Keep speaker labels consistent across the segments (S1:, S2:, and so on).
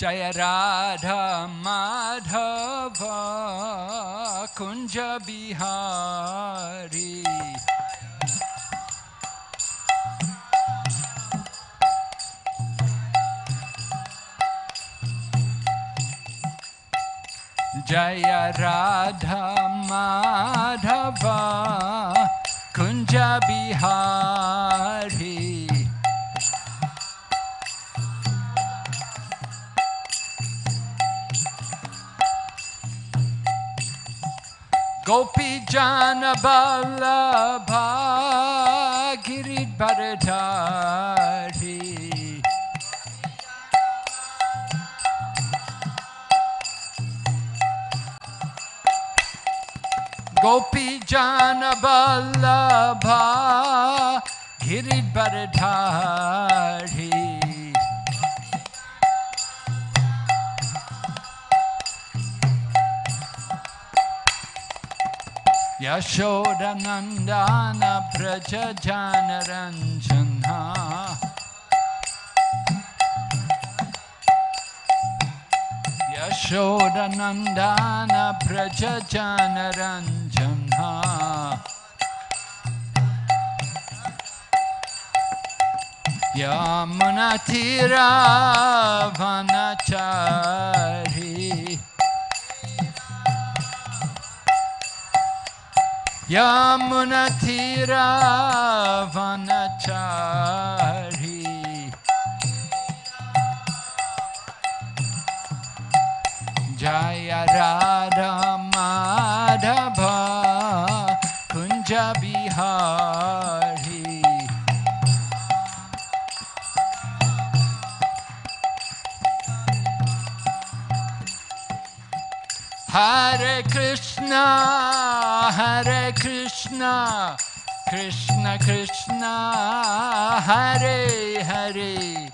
S1: जय राधा माधव कुंज बिहारी। जय राधा माधव कुंज बिहारी। गोपी जान बल्लभा गिरिधर धारी गोपी जान बल्लभा गिरिधर धारी यशोरनन्दान Vraj जानरञ्जना यशोरनन्दान Vraj जानरञ्जना यामुनतिरावनचारी। Yamunatira Vanachari. Jaya Radha Madhava Kunja Bihari. Hare Krishna, Hare Krishna, Krishna Krishna, Hare Hare,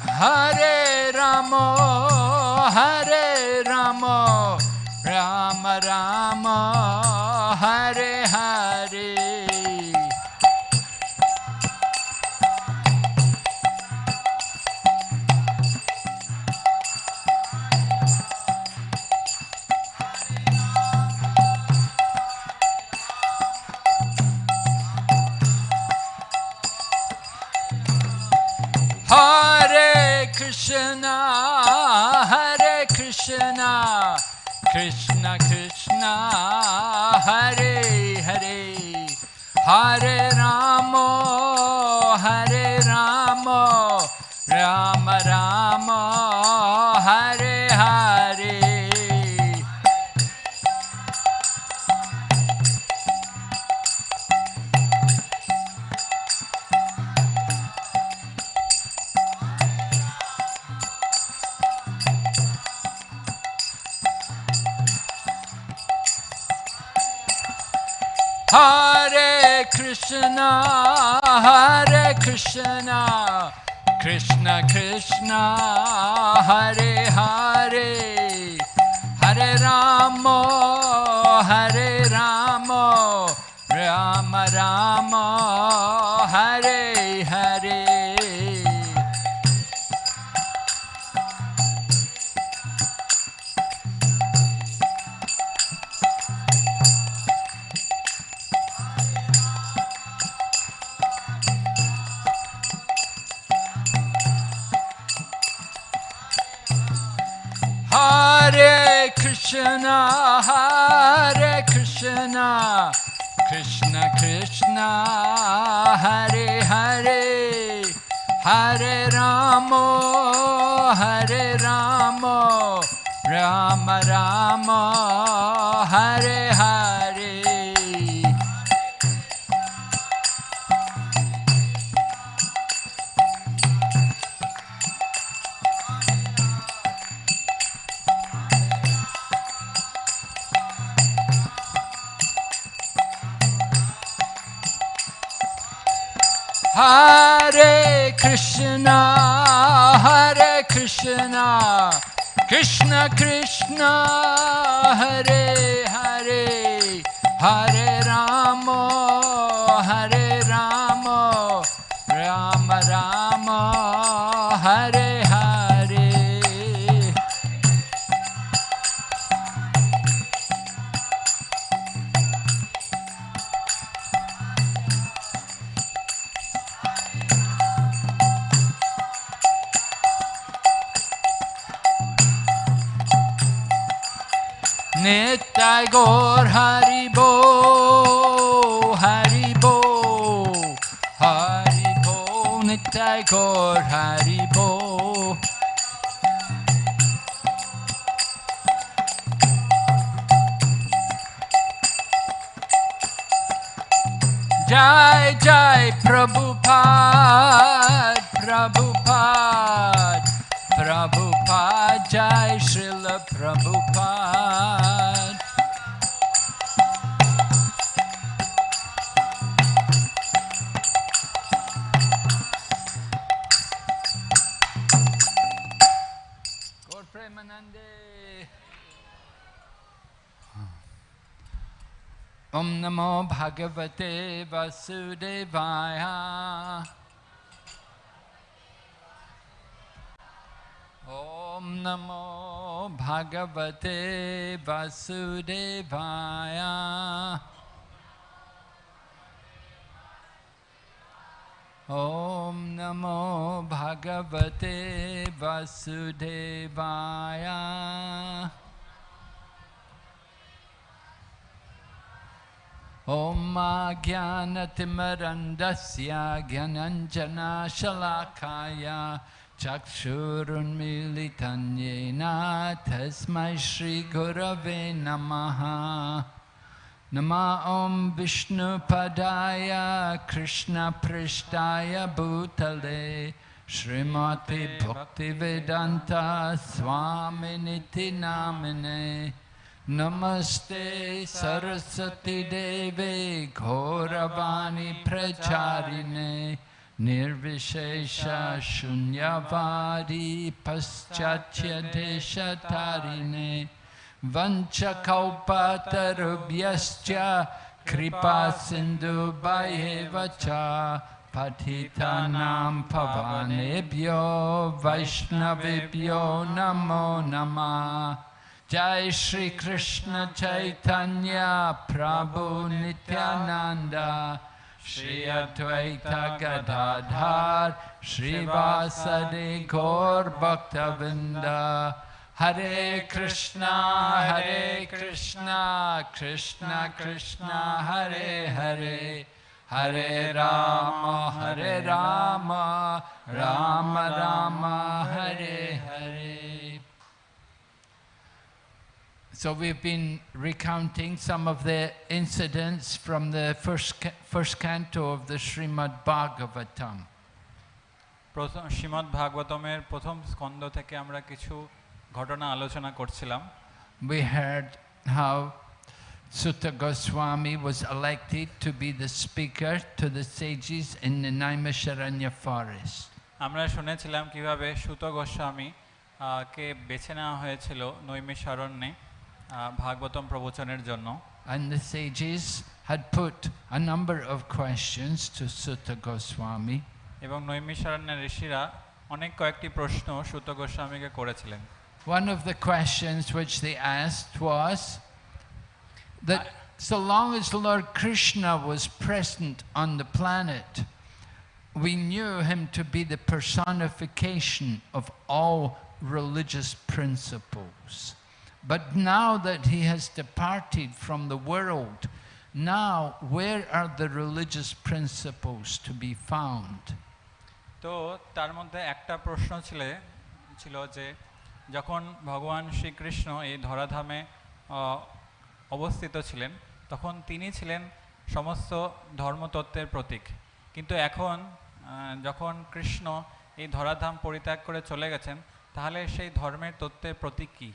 S1: Hare Rama, Hare Rama, Rama Rama, Hare. Krishna, Hare Krishna, Krishna Krishna, Hare Hare, Hare Rama, Hare Rama, Rama Rama, Hare. Krishna, Hare Krishna, Krishna Krishna, Hare Hare, Hare Rama, Hare Rama, Rama Rama, Hare Hare. Krishna, Hare Krishna, Krishna Krishna, Hare Hare, Hare Rama, Hare Rama, Rama Hare Hare. Hare Krishna, Hare Krishna, Krishna Krishna, Hare Hare, Hare Rama, Hare Rama, Rama Rama, Nitai Gaur Haribo, Haribo, Haribo, Nitai Gaur Haribo. Jai Jai Prabhupada, नमो भगवते वसुदेवाय। ओम नमो भगवते वसुदेवाय। ओम नमो भगवते वसुदेवाय। ॐ ज्ञानतिमरन्दस्य ज्ञानञ्जनाशलाकाय चक्षुरुन्मीलितं येन तस्मै श्रीगुरवे नमः नमा ॐ विष्णुपदाय कृष्णपृष्ठाय भूतले श्रीमद्विभक्तिवेदान्ता स्वामिनिति नामिने नमस्ते सरस्वती देवे, घोरवाणी प्रचारिणे, निर्विशेष शून्यवारी पश्चाच्य देशतारिणे वञ्चकौपातरुभ्यश्च कृपा सिन्धुभयेव च पठितानां भवानेभ्यो, वैष्णवेभ्यो नमो नमः। Jai Shri Krishna Chaitanya Prabhu Nityananda Shri Advaita Gadadhar Shri Vasadi Gaur Bhaktavinda Hare Krishna Hare Krishna Krishna Krishna Hare Hare Hare Rama Hare Rama Rama Rama Hare Hare So we've been recounting some of the incidents from the first, first canto of the Srimad Bhagavatam.
S2: প্রথম শ্রীমদ্ ভাগবতমের প্রথম স্কন্দ থেকে আমরা কিছু ঘটনা আলোচনা করছিলাম
S1: We heard how Sutta Goswami was elected to be the speaker to the sages in the Naimisharanya forest.
S2: আমরা শুনেছিলাম কীভাবে সুত গোস্বামী আহ, কে বেছে নেওয়া হয়েছিল নৈমিষারণ্যে ভাগবতম প্রবচনের জন্য
S1: And the sages had put a number of questions to Sutta Goswami.
S2: এবং নৈমিষারণ্যের ঋষিরা অনেক কয়েকটি প্রশ্ন সুত গোস্বামীকে করেছিলেন
S1: One of the questions which they asked was that so long as Lord Krishna was present on the planet, we knew him to be the personification of all religious principles. But now that he has departed from the world, now where are the religious principles to be found?
S2: তো তার মধ্যে একটা প্রশ্ন ছিল ছিল যে যখন ভগবান শ্রীকৃষ্ণ এই ধরাধামে অবস্থিত ছিলেন তখন তিনি ছিলেন সমস্ত ধর্মতত্ত্বের প্রতীক কিন্তু এখন যখন কৃষ্ণ এই ধরাধাম পরিত্যাগ করে চলে গেছেন তাহলে সেই ধর্মের তত্ত্বের প্রতীক কী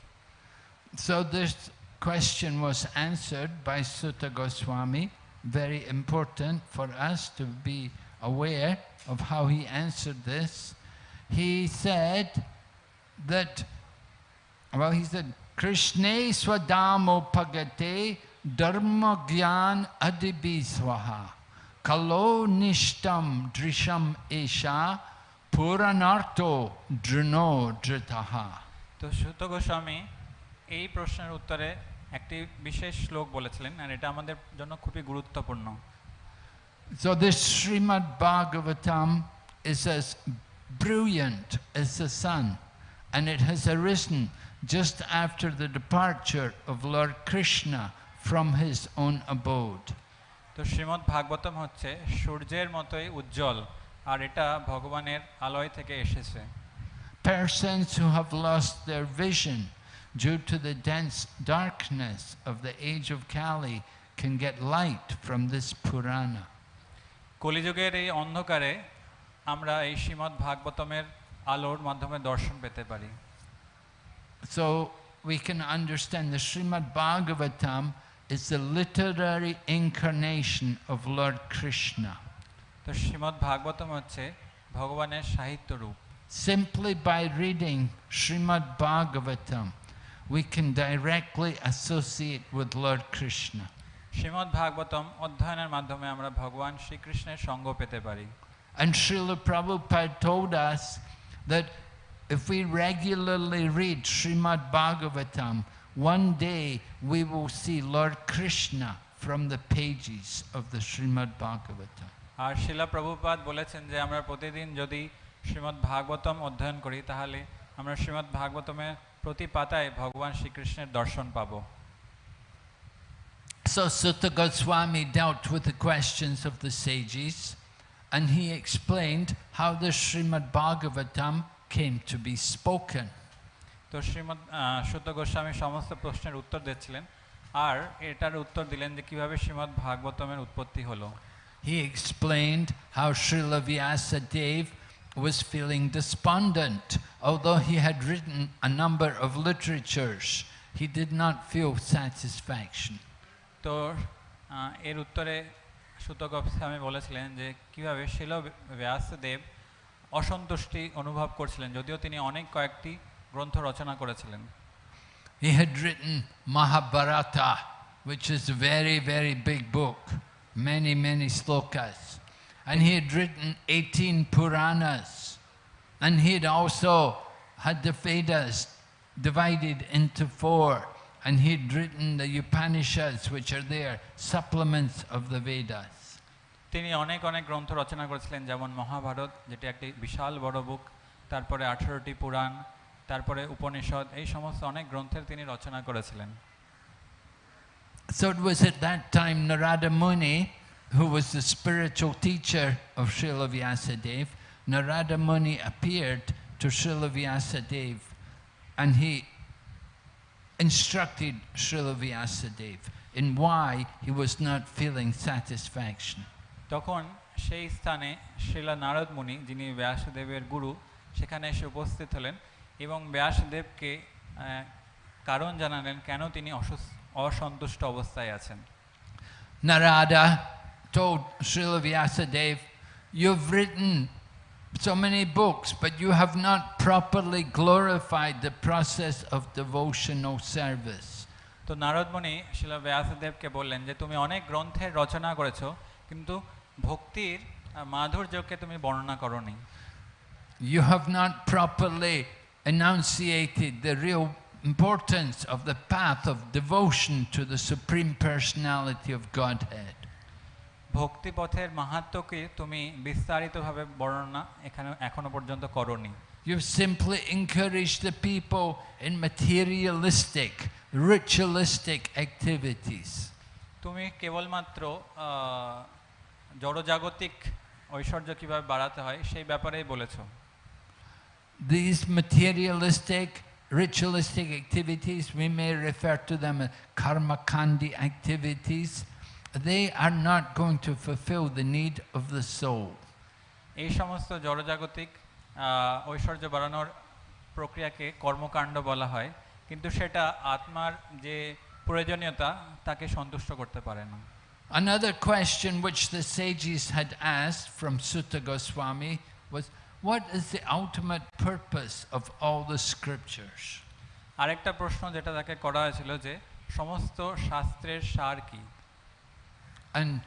S1: So this question was answered by Sutta Goswami, very important for us to be aware of how he answered this. He said that, well, he said, Krishna swadamo pagate dharma gyan adibi kalo nishtam drisham esha puranarto druno dritaha.
S2: So Sutta Goswami এই প্রশ্নের উত্তরে একটি বিশেষ শ্লোক বলেছিলেন আর এটা আমাদের জন্য খুবই গুরুত্বপূর্ণ
S1: So this Srimad Bhagavatam is as brilliant as the sun, and it has arisen just after the departure of Lord Krishna from his own abode.
S2: তো শ্রীমদ্ ভাগবতম হচ্ছে সূর্যের মতোই উজ্জ্বল আর এটা ভগবানের আলোয় থেকে এসেছে
S1: Persons who have lost their vision due to the dense darkness of the age of Kali can get light from this Purana.
S2: কলিযুগের এই অন্ধকারে আমরা এই শ্রীমদ্ ভাগবতমের আলোর মাধ্যমে দর্শন পেতে পারি
S1: So we can understand the Srimad Bhagavatam is the literary incarnation of Lord Krishna.
S2: তো শ্রীমদ্ ভাগবতম হচ্ছে ভগবানের সাহিত্য রূপ
S1: Simply by reading Srimad Bhagavatam, we can directly associate with Lord Krishna.
S2: Shrimad Bhagavatam অধ্যয়নের মাধ্যমে আমরা ভগবান শ্রীকৃষ্ণের সঙ্গ পেতে পারি
S1: And Srila Prabhupada told us that if we regularly read Srimad Bhagavatam, one day we will see Lord Krishna from the pages of the Srimad Bhagavatam.
S2: আর শিলা প্রভুপাদ বলেছেন যে আমরা প্রতিদিন যদি শ্রীমদ্ ভাগবতম অধ্যয়ন করি তাহলে আমরা শ্রীমদ্ ভাগবতমের প্রতি পাতায় ভগবান শ্রীকৃষ্ণের দর্শন পাবো
S1: So Sutta Goswami dealt with the questions of the sages and he explained how the Srimad Bhagavatam came to be spoken.
S2: তো শ্রীমদ্ সুত গোস্বামী সমস্ত প্রশ্নের উত্তর দিচ্ছিলেন আর এটার উত্তর দিলেন যে কীভাবে শ্রীমদ্ ভাগবতমের উৎপত্তি হলো
S1: He explained how Srila Vyasa Dev was feeling despondent. Although he had written a number of literatures, he did not feel satisfaction.
S2: তো আহ, এর উত্তরে সুত গোস্বামী বলেছিলেন যে কিভাবে শিল ব্যাসদেব অসন্তুষ্টি অনুভব করছিলেন যদিও তিনি অনেক কয়েকটি গ্রন্থ রচনা করেছিলেন
S1: He had written Mahabharata, which is a very, very big book, many, many slokas. And he had written 18 Puranas. And he had also had the Vedas divided into four. And he had written the Upanishads, which are there, supplements of the Vedas.
S2: তিনি অনেক অনেক গ্রন্থ রচনা করেছিলেন যেমন মহাভারত যেটি একটি বিশাল বড় বুক তারপরে আঠারোটি পুরাণ তারপরে উপনিষদ এই সমস্ত অনেক গ্রন্থের তিনি রচনা করেছিলেন
S1: So it was at that time Narada Muni, who was the spiritual teacher of Srila Vyasadeva, Narada Muni appeared to Srila Vyasadeva and he instructed Srila Vyasadeva in why he was not feeling satisfaction.
S2: তখন সেই স্থানে শিলা নারদ মুনি যিনি ব্যাসদেবের গুরু সেখানে এসে উপস্থিত হলেন এবং ব্যাসদেবকে কারণ জানালেন কেন তিনি অসন্তুষ্ট অবস্থায় আছেন
S1: Narada told Srila Vyasadeva, You've written so many books, but you have not properly glorified the process of devotional service.
S2: তো নারদমণি শিলা ব্যাসদেবকে বললেন যে তুমি অনেক গ্রন্থের রচনা করেছো কিন্তু ভক্তির আহ, মাধুর্যকে তুমি বর্ণনা করনি
S1: You have not properly enunciated the real importance of the path of devotion to the Supreme Personality of Godhead.
S2: ভক্তিপথের মাহাত্ম্যকে তুমি বিস্তারিতভাবে বর্ণনা এখানে এখনও পর্যন্ত করনি
S1: You've simply encouraged the people in materialistic, ritualistic activities.
S2: তুমি কেবলমাত্র জড়জাগতিক ঐশ্বর্য কীভাবে বাড়াতে হয় সেই ব্যাপারেই বলেছ
S1: These materialistic, ritualistic activities, we may refer to them as karma kandi activities, they are not going to fulfill the need of the soul.
S2: এই সমস্ত জড়জাগতিক ঐশ্বর্য বাড়ানোর প্রক্রিয়াকে কর্মকাণ্ড বলা হয় কিন্তু সেটা আত্মার যে প্রয়োজনীয়তা তাকে সন্তুষ্ট করতে পারে না
S1: Another question which the sages had asked from Sutta Goswami was, what is the ultimate purpose of all the scriptures?
S2: আরেকটা প্রশ্ন যেটা তাকে করা হয়েছিল যে সমস্ত শাস্ত্রের সার কি
S1: And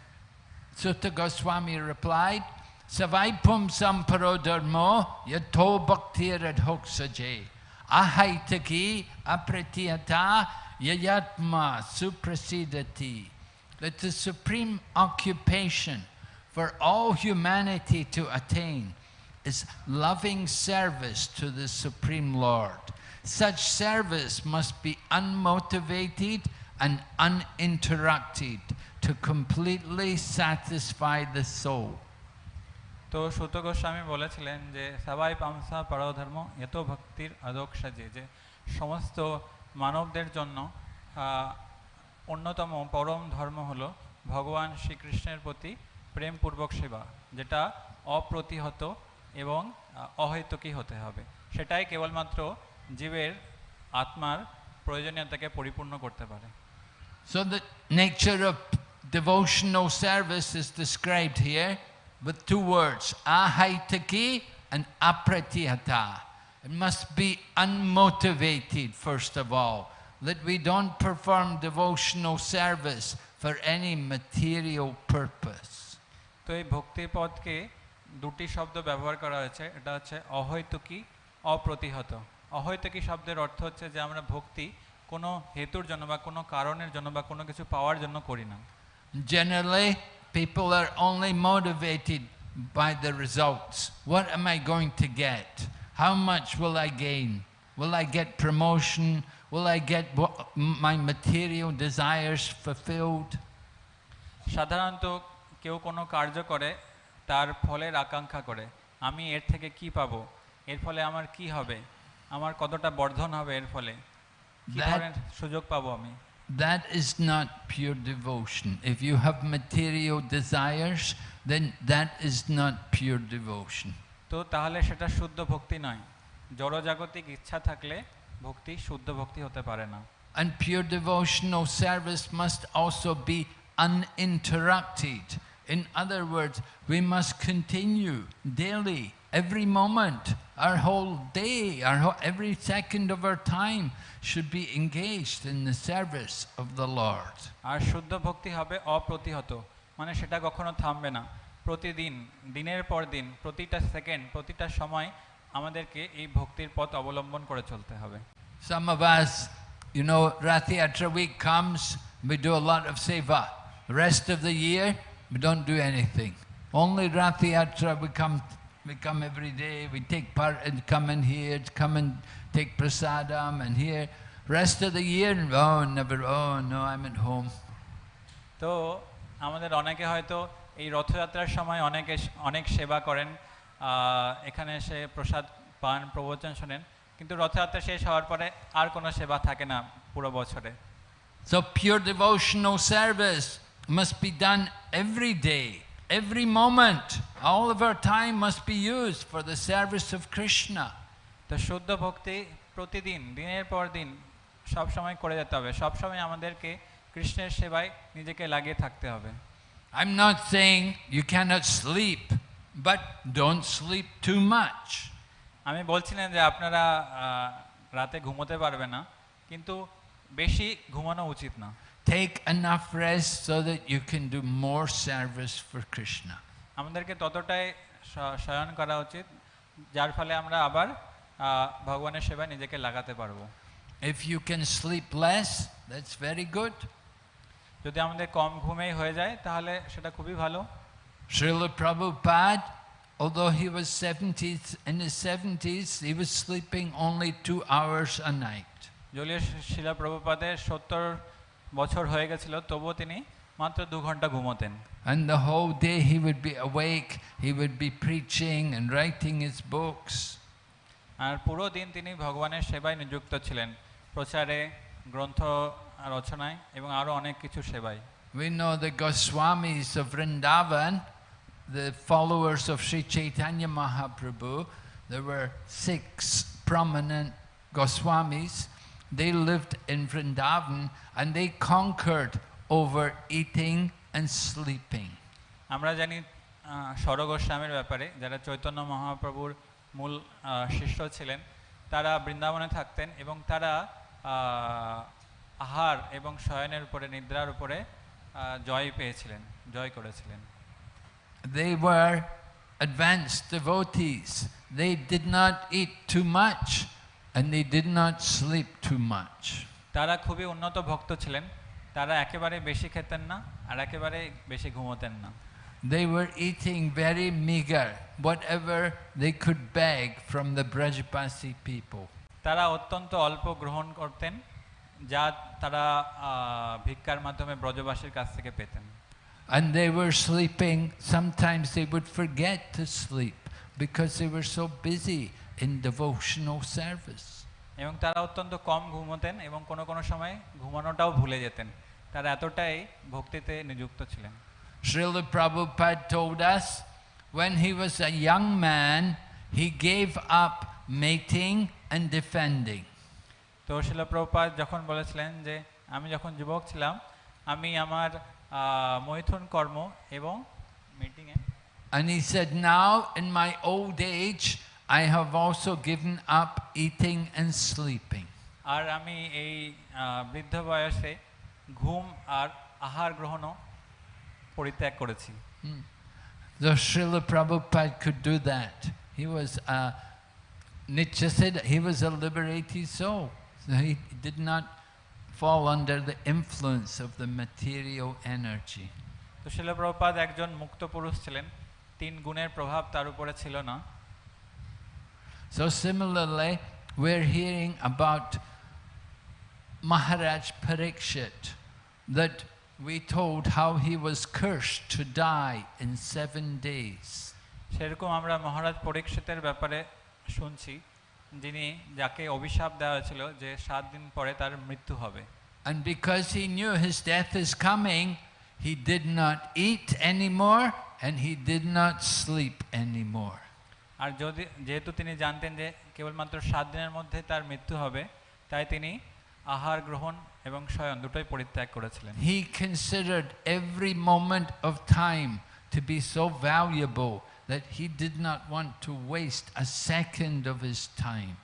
S1: Sutta Goswami replied, Savaipum samparo dharmo yato bhaktirad hoksaje ahaitaki apratiyata yayatma suprasidati. That the supreme occupation for all humanity to attain is loving service to the Supreme Lord. Such service must be unmotivated and uninterrupted to completely satisfy the soul.
S2: তো সুত গোস্বামী বলেছিলেন যে সবাই পামসা পরধর্ম এত ভক্তির আদক সাজে যে সমস্ত মানবদের জন্য অন্যতম পরম ধর্ম হলো ভগবান শ্রীকৃষ্ণের প্রতি প্রেমপূর্বক সেবা যেটা অপ্রতিহত এবং অহৈতুকী হতে হবে সেটাই কেবলমাত্র জীবের আত্মার প্রয়োজনীয়তাকে পরিপূর্ণ করতে পারে
S1: So the nature of devotional service is described here with two words, ahaitaki and apratihata. It must be unmotivated, first of all, that we don't perform devotional service for any material purpose.
S2: তো এই ভক্তির পদকে দুটি শব্দ ব্যবহার করা হয়েছে এটা হচ্ছে অহৈতুকী অপ্রতিহত অহৈতুকী শব্দের অর্থ হচ্ছে যে আমরা ভক্তি কোনো হেতুর জন্য বা কোনো কারণের জন্য বা কোনো কিছু পাওয়ার জন্য করি না
S1: Generally, people are only motivated by the results. What am I going to get? How much will I gain? Will I get promotion? Will I get my material desires fulfilled?
S2: সাধারণত কেউ কোনো কার্য করে তার ফলের আকাঙ্ক্ষা করে আমি এর থেকে কি পাবো এর ফলে আমার কি হবে আমার কতটা বর্ধন হবে এর ফলে কি ধরনের সুযোগ পাবো আমি
S1: That is not pure devotion. If you have material desires, then that is not pure devotion.
S2: তো তাহলে সেটা শুদ্ধ ভক্তি নয় জড়জাগতিক ইচ্ছা থাকলে ভক্তি শুদ্ধ ভক্তি হতে পারে না
S1: And pure devotional service must also be uninterrupted. In other words, we must continue daily, every moment, our whole day, our whole, every second of our time should be engaged in the service of the Lord.
S2: আর শুদ্ধ ভক্তি হবে অপ্রতিহত মানে সেটা কখনো থামবে না প্রতিদিন দিনের পর দিন প্রতিটা সেকেন্ড প্রতিটা সময় আমাদেরকে এই ভক্তির পথ অবলম্বন করে চলতে হবে
S1: Some of us, you know, Rathiyatra week comes, we do a lot of seva. The rest of the year, we don't do anything. Only Rathiyatra, we come, we come every day, we take part and come in here, come and take prasadam and here. Rest of the year, oh, never, oh, no, I'm at home.
S2: তো আমাদের অনেকে হয়তো এই রথযাত্রার সময় অনেকে অনেক সেবা করেন এখানে এসে প্রসাদ পান প্রবচন শোনেন কিন্তু রথযাত্রা শেষ হওয়ার পরে আর কোনো সেবা থাকে না পুরো বছরে
S1: So pure devotional service must be done every day, every moment. All of our time must be used for the service of Krishna.
S2: তো শুদ্ধ ভক্তি প্রতিদিন দিনের পর দিন সব সময় করে যেতে হবে সব সময় আমাদেরকে কৃষ্ণের সেবায় নিজেকে লাগিয়ে থাকতে হবে
S1: I'm not saying you cannot sleep, but don't sleep too much.
S2: আমি বলছিলাম যে আপনারা রাতে ঘুমোতে পারবে না কিন্তু বেশি ঘুমানো উচিত না
S1: Take enough rest so that you can do more service for Krishna.
S2: আমাদেরকে ততটাই শয়ন করা উচিত যার ফলে আমরা আবার ভগবানের সেবায় নিজেকে লাগাতে পারব
S1: If you can sleep less, that's very good.
S2: যদি আমাদের কম ঘুমেই হয়ে যায় তাহলে সেটা খুবই ভালো
S1: Srila Prabhupada, although he was 70s, in his 70s, he was sleeping only two hours a night.
S2: জলীয় শিলা প্রভুপাদের সত্তর বছর হয়ে গেছিল তবুও তিনি মাত্র দু ঘন্টা ঘুমোতেন
S1: And the whole day he would be awake, he would be preaching and writing his books.
S2: আর পুরো দিন তিনি ভগবানের সেবায় নিযুক্ত ছিলেন প্রচারে গ্রন্থ রচনায় এবং আরও অনেক কিছু সেবায়
S1: We know the Goswamis of Vrindavan, the followers of Sri Chaitanya Mahaprabhu, there were six prominent Goswamis. They lived in Vrindavan and they conquered over eating and sleeping.
S2: আমরা জানি স্বরগোস্বামীর ব্যাপারে যারা চৈতন্য মহাপ্রভুর মূল আহ, শিষ্য ছিলেন তারা বৃন্দাবনে থাকতেন এবং তারা আহ, আহার এবং শয়নের উপরে নিদ্রার উপরে আহ, জয় পেয়েছিলেন জয় করেছিলেন
S1: They were advanced devotees. They did not eat too much and they did not sleep too much.
S2: তারা খুবই উন্নত ভক্ত ছিলেন তারা একেবারে বেশি খেতেন না আর একেবারে বেশি ঘুমোতেন না
S1: they were eating very meager, whatever they could beg from the Brajapasi people.
S2: তারা অত্যন্ত অল্প গ্রহণ করতেন যা তারা ভিক্ষার মাধ্যমে ব্রজবাসীর কাছ থেকে পেতেন
S1: And they were sleeping. Sometimes they would forget to sleep because they were so busy in devotional service.
S2: এবং তারা অত্যন্ত কম ঘুমোতেন এবং কোনো কোনো সময় ঘুমানোটাও ভুলে যেতেন তারা এতটাই ভক্তিতে নিযুক্ত ছিলেন
S1: Srila Prabhupada told us when he was a young man, he gave up mating and defending.
S2: তো শিলপ্রপাত যখন বলেছিলেন যে আমি যখন যুবক ছিলাম আমি আমার মৈথুন কর্ম এবং মিটিংয়ে
S1: And he said, Now in my old age, I have also given up eating and sleeping.
S2: আর আমি এই বৃদ্ধ বয়সে ঘুম আর আহার গ্রহণও পরিত্যাগ করেছি
S1: So Srila Prabhupada could do that. He was a, Nietzsche said he was a liberated soul. So he did not fall under the influence of the material energy.
S2: তো শিলপ্রপাত একজন মুক্ত পুরুষ ছিলেন তিন গুণের প্রভাব তার উপরে ছিল না
S1: So similarly, we're hearing about Maharaj Parikshit, that we told how he was cursed to die in seven days.
S2: সেরকম আমরা মহারাজ পরীক্ষিতের ব্যাপারে শুনছি যিনি যাকে অভিশাপ দেওয়া হয়েছিল যে সাত দিন পরে তার মৃত্যু হবে
S1: And because he knew his death is coming, he did not eat anymore and he did not sleep anymore.
S2: আর যদি যেহেতু তিনি জানতেন যে কেবলমাত্র সাত দিনের মধ্যে তার মৃত্যু হবে তাই তিনি আহার গ্রহণ এবং শয়ন দুটোই পরিত্যাগ করেছিলেন
S1: he considered every moment of time to be so valuable that he did not want to waste a second of his time.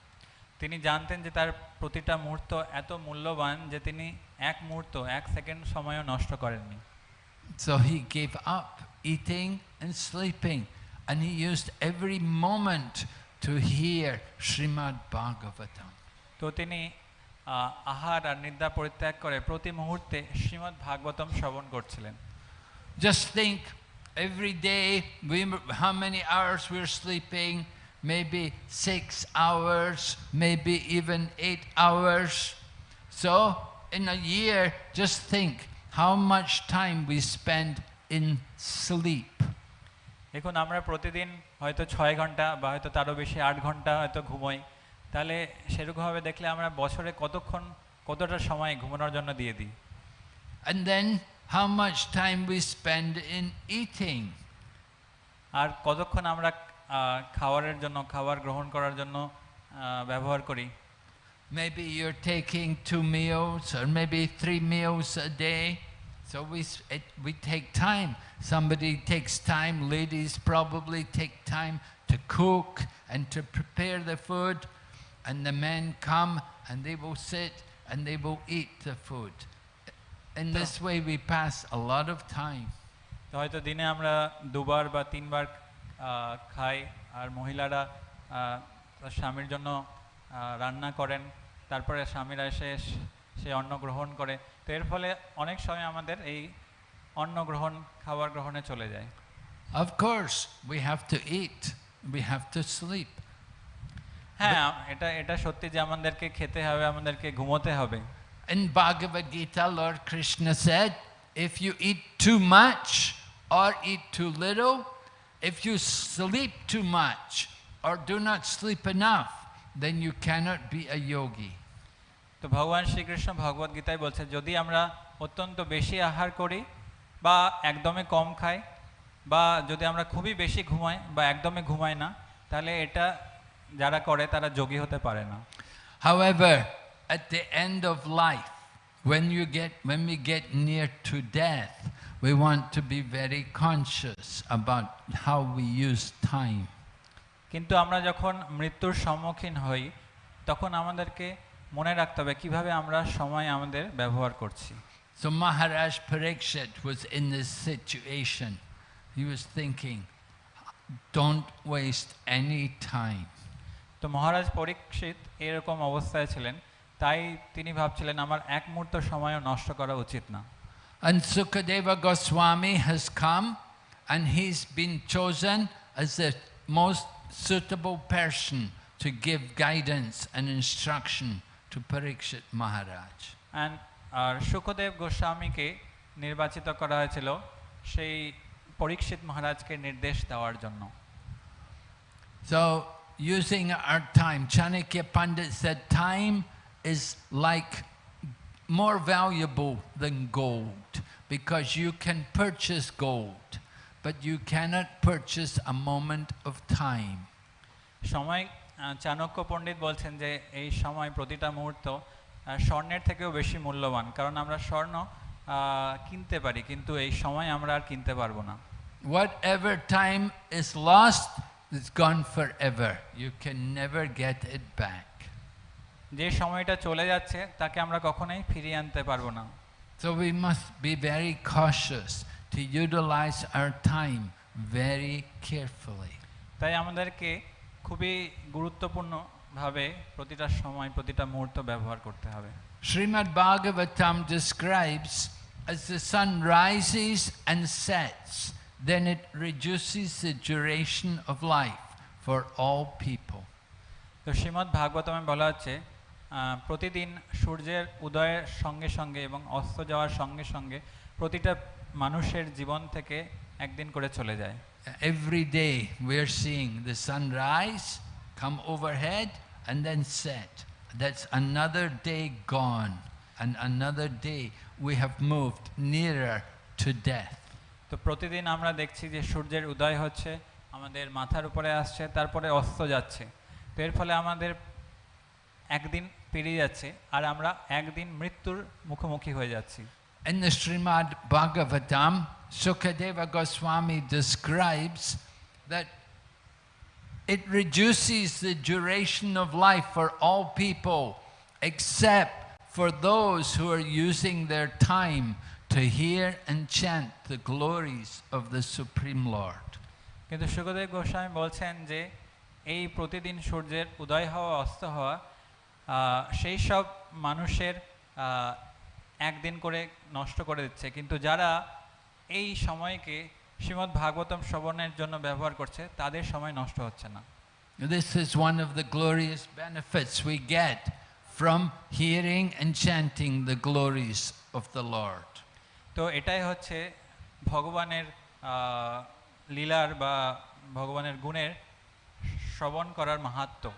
S2: তিনি জানতেন যে তার প্রতিটা মুহূর্ত এত মূল্যবান যে তিনি এক মুহূর্ত এক সেকেন্ড সময়ও নষ্ট করেননি
S1: So he gave up eating and sleeping, and he used every moment to hear Srimad Bhagavatam.
S2: তো তিনি আহ, আহার আর নিদ্রা পরিত্যাগ করে প্রতি মুহূর্তে শ্রীমদ্ ভাগবতম শ্রবণ করছিলেন
S1: Just think every day we, how many hours we're sleeping, maybe six hours, maybe even eight hours. So in a year, just think how much time we spend in sleep.
S2: দেখুন আমরা প্রতিদিন হয়তো ছয় ঘণ্টা বা হয়তো তারও বেশি আট ঘণ্টা হয়তো ঘুমোই তাহলে সেরকমভাবে দেখলে আমরা বছরে কতক্ষণ কতটা সময় ঘুমানোর জন্য দিয়ে দিই
S1: And then how much time we spend in eating.
S2: আর কতক্ষণ আমরা খাবারের জন্য খাবার গ্রহণ করার জন্য ব্যবহার করি
S1: Maybe you're taking two meals or maybe three meals a day. So we, it, we take time. Somebody takes time, ladies probably take time to cook and to prepare the food. And the men come and they will sit and they will eat the food. In this way, we pass a lot of time.
S2: হয়তো দিনে আমরা দুবার বা তিনবার খাই আর মহিলারা স্বামীর জন্য রান্না করেন তারপরে স্বামীরা এসে সে অন্ন গ্রহণ করে তো এর ফলে অনেক সময় আমাদের এই অন্ন গ্রহণ খাবার গ্রহণে চলে যায়
S1: Of course, we have to eat, we have to sleep.
S2: হ্যাঁ এটা এটা সত্যি যে আমাদেরকে খেতে হবে আমাদেরকে ঘুমোতে হবে
S1: In Bhagavad Gita, Lord Krishna said, if you eat too much or eat too little, if you sleep too much or do not sleep enough, then you cannot be a yogi.
S2: তো ভগবান শ্রীকৃষ্ণ ভগবদ গীতায় বলছে যদি আমরা অত্যন্ত বেশি আহার করি বা একদমই কম খায় বা যদি আমরা খুবই বেশি ঘুমাই বা একদমই ঘুমাই না তাহলে এটা যারা করে তারা যোগী হতে পারে না
S1: However, at the end of life, when you get when we get near to death, we want to be very conscious about how we use time.
S2: কিন্তু আমরা যখন মৃত্যুর সম্মুখীন হই তখন আমাদেরকে মনে রাখতে হবে কীভাবে আমরা সময় আমাদের ব্যবহার করছি
S1: So Maharaj Parikshit was in this situation. He was thinking, don't waste any time.
S2: তো মহারাজ পরীক্ষিত এরকম অবস্থায় ছিলেন তাই তিনি ভাবছিলেন আমার এক মুহূর্ত সময়ও নষ্ট করা উচিত না
S1: And Sukadeva Goswami has come and he's been chosen as the most suitable person to give guidance and instruction to Parikshit Maharaj.
S2: And আর সুখদেব গোস্বামীকে নির্বাচিত করা হয়েছিল সেই পরীক্ষিত মহারাজকে নির্দেশ দেওয়ার জন্য
S1: So, using our time, Chanakya Pandit said time is like more valuable than gold because you can purchase gold, but you cannot purchase a moment of time.
S2: সময় চাণক্য পণ্ডিত বলছেন যে এই সময় প্রতিটা মুহূর্ত স্বর্ণের থেকেও বেশি মূল্যবান কারণ আমরা স্বর্ণ কিনতে পারি কিন্তু এই সময় আমরা আর কিনতে পারব না
S1: Whatever time is lost is gone forever. You can never get it back.
S2: যে সময়টা চলে যাচ্ছে তাকে আমরা কখনোই ফিরিয়ে আনতে পারব না
S1: So we must be very cautious to utilize our time very carefully.
S2: তাই আমাদেরকে খুবই গুরুত্বপূর্ণভাবে প্রতিটা সময় প্রতিটা মুহূর্ত ব্যবহার করতে হবে
S1: Srimad Bhagavatam describes as the sun rises and sets, then it reduces the duration of life for all people.
S2: তো শ্রীমদ্ ভাগবতমে বলা হচ্ছে আহ, প্রতিদিন সূর্যের উদয়ের সঙ্গে সঙ্গে এবং অস্ত যাওয়ার সঙ্গে সঙ্গে প্রতিটা মানুষের জীবন থেকে একদিন করে চলে যায়
S1: Every day we're seeing the sun rise, come overhead, and then set. That's another day gone, and another day we have moved nearer to death.
S2: তো প্রতিদিন আমরা দেখছি যে সূর্যের উদয় হচ্ছে আমাদের মাথার উপরে আসছে তারপরে অস্ত যাচ্ছে তো এর ফলে আমাদের একদিন পেরিয়ে যাচ্ছে আর আমরা একদিন মৃত্যুর মুখোমুখি হয়ে যাচ্ছি
S1: In the Srimad Bhagavatam, Sukadeva Goswami describes that it reduces the duration of life for all people except for those who are using their time to hear and chant the glories of the Supreme Lord.
S2: কিন্তু সুখদেব গোস্বামী বলছেন যে এই প্রতিদিন সূর্যের উদয় হওয়া অস্ত হওয়া আহ, সেই সব মানুষের আহ, একদিন করে নষ্ট করে দিচ্ছে কিন্তু যারা এই সময়কে শ্রীমদ্ ভাগবতম শ্রবণের জন্য ব্যবহার করছে তাদের সময় নষ্ট হচ্ছে না
S1: This is one of the glorious benefits we get from hearing and chanting the glories of the Lord.
S2: তো এটাই হচ্ছে ভগবানের লীলার বা ভগবানের গুণের শ্রবণ করার মাহাত্ম্য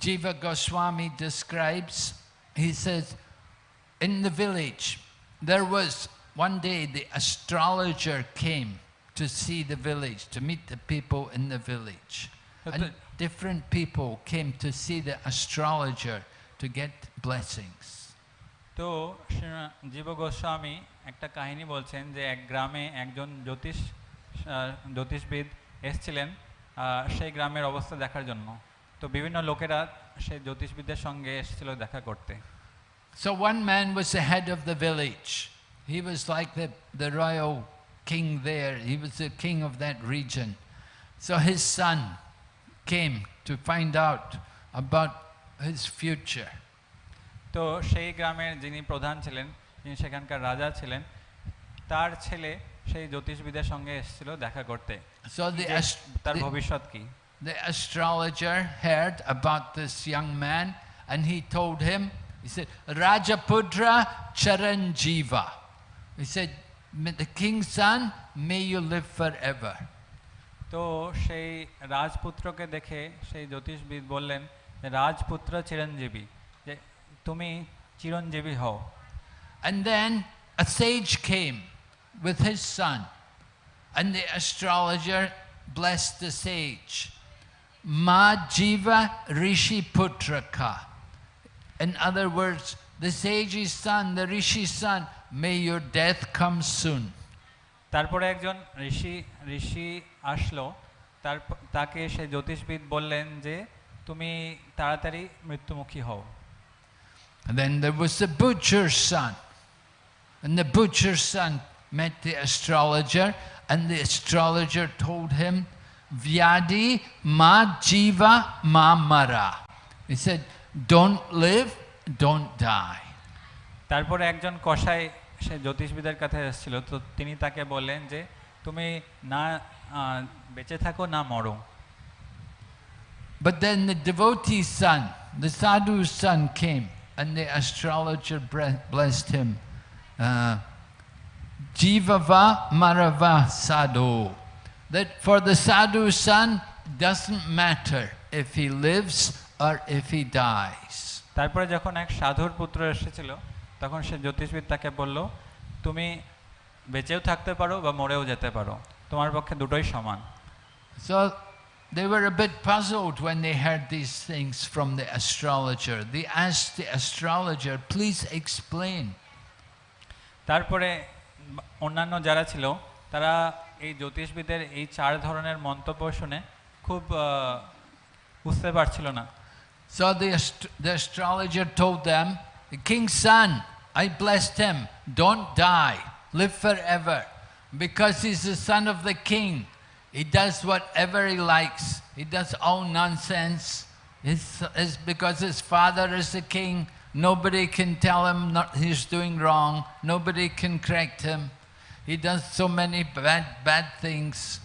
S1: Jiva Goswami describes, he says, in the village, there was one day the astrologer came to see the village, to meet the people in the village.
S2: But
S1: And
S2: the-
S1: different people came to see the astrologer to get blessings.
S2: তো শ্রী- জীব গোস্বামী একটা কাহিনী বলছেন যে এক গ্রামে একজন জ্যোতিষ আহ, জ্যোতিষবিদ এসছিলেন আহ, সেই গ্রামের অবস্থা দেখার জন্য তো বিভিন্ন লোকেরা সেই জ্যোতিষবিদের সঙ্গে এসেছিল দেখা করতে
S1: So one man was the head of the village. He was like the, the royal king there. He was the king of that region. So his son came to find out about his future.
S2: তো সেই গ্রামের যিনি প্রধান ছিলেন যিনি সেখানকার রাজা ছিলেন তার ছেলে সেই জ্যোতিষবিদের সঙ্গে এসেছিল দেখা করতে
S1: So the,
S2: যে
S1: ast-
S2: তার
S1: the,
S2: ভবিষ্যৎ কি
S1: the astrologer heard about this young man and he told him, he said, Rajapudra Charanjiva. He said, "May the king's son, may you live forever.
S2: তো সেই রাজপুত্রকে দেখে সেই জ্যোতিষবিদ বললেন যে রাজপুত্র চিরঞ্জীবী যে তুমি চিরঞ্জীবী হও
S1: And then a sage came with his son, and the astrologer blessed the sage. Ma Jiva Rishi Putraka. In other words, the sage's son, the Rishi's son, may your death come soon.
S2: তারপরে একজন ঋষি ঋষি আসলো তার তাকে সে জ্যোতিষবিদ বললেন যে তুমি তাড়াতাড়ি মৃত্যুমুখী হও
S1: And then there was the butcher's son. And the butcher's son met the astrologer, and the astrologer told him, Vyadi ma jiva ma mara. He said, Don't live, don't die.
S2: তারপরে একজন কসাই সে জ্যোতিষবিদের কাছে এসেছিল তো তিনি তাকে বললেন যে তুমি না বেঁচে থাকো না মরো
S1: But then the devotee's son, the sadhu's son came and the astrologer blessed him. Uh, Jivava Marava Sadhu. That for the sadhu's son, doesn't matter if he lives or if he dies.
S2: তারপরে যখন এক সাধুর পুত্র এসেছিল তখন সে জ্যোতিষবিদ তাকে বলল তুমি বেঁচেও থাকতে পারো বা মরেও যেতে পারো তোমার পক্ষে দুটোই সমান
S1: So they were a bit puzzled when they heard these things from the astrologer. They asked the astrologer, please explain.
S2: তারপরে অন্যান্য যারা ছিল তারা এই জ্যোতিষবিদের এই চার ধরনের মন্তব্য শুনে খুব বুঝতে পারছিল না
S1: So the, the astrologer told them, the king's son, I blessed him, don't die, live forever. Because he's the son of the king, he does whatever he likes. He does all nonsense. It's, it's because his father is the king, nobody can tell him not, he's doing wrong, nobody can correct him. He does so many bad, bad things.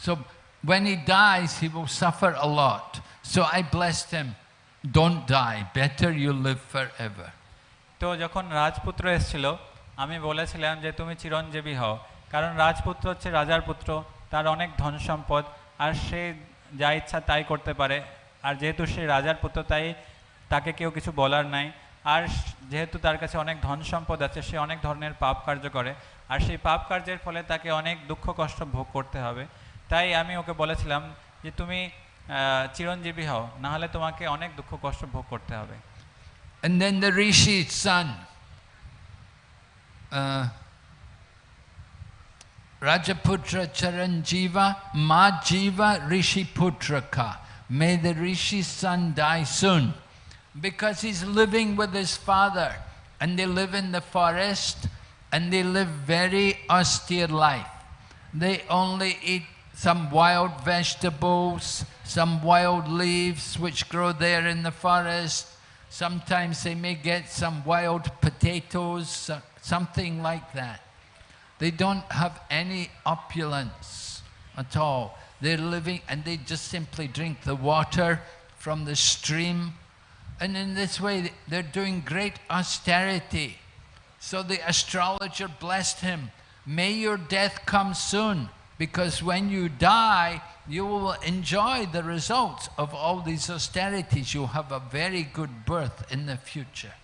S1: So when he dies, he will suffer a lot. So I blessed him. Don't die. Better you live forever.
S2: তো যখন রাজপুত্র এসেছিল, আমি বলেছিলাম যে তুমি চিরঞ্জীবী হও কারণ রাজপুত্র হচ্ছে রাজার পুত্র, তার অনেক ধন সম্পদ, আর সে যা ইচ্ছা তাই করতে পারে আর যেহেতু সে রাজার পুত্র, তাই তাকে কেউ কিছু বলার নাই আর যেহেতু তার কাছে অনেক ধন সম্পদ আছে, সে অনেক ধরনের পাপ কার্য করে আর সেই পাপ কার্যের ফলে তাকে অনেক দুঃখ কষ্ট ভোগ করতে হবে তাই আমি ওকে বলেছিলাম যে তুমি চিরঞ্জীবী হও না হলে তোমাকে অনেক দুঃখ কষ্ট ভোগ করতে হবে
S1: And then the Rishi's son, uh, Rajaputra Charanjiva, Majiva Rishi Putraka. May the Rishi's son die soon. Because he's living with his father and they live in the forest and they live very austere life. They only eat some wild vegetables, some wild leaves which grow there in the forest. Sometimes they may get some wild potatoes, something like that. They don't have any opulence at all. They're living and they just simply drink the water from the stream. And in this way, they're doing great austerity. So the astrologer blessed him. May your death come soon, because when you die, you will enjoy the results of all these austerities. You'll have a very good birth in the future.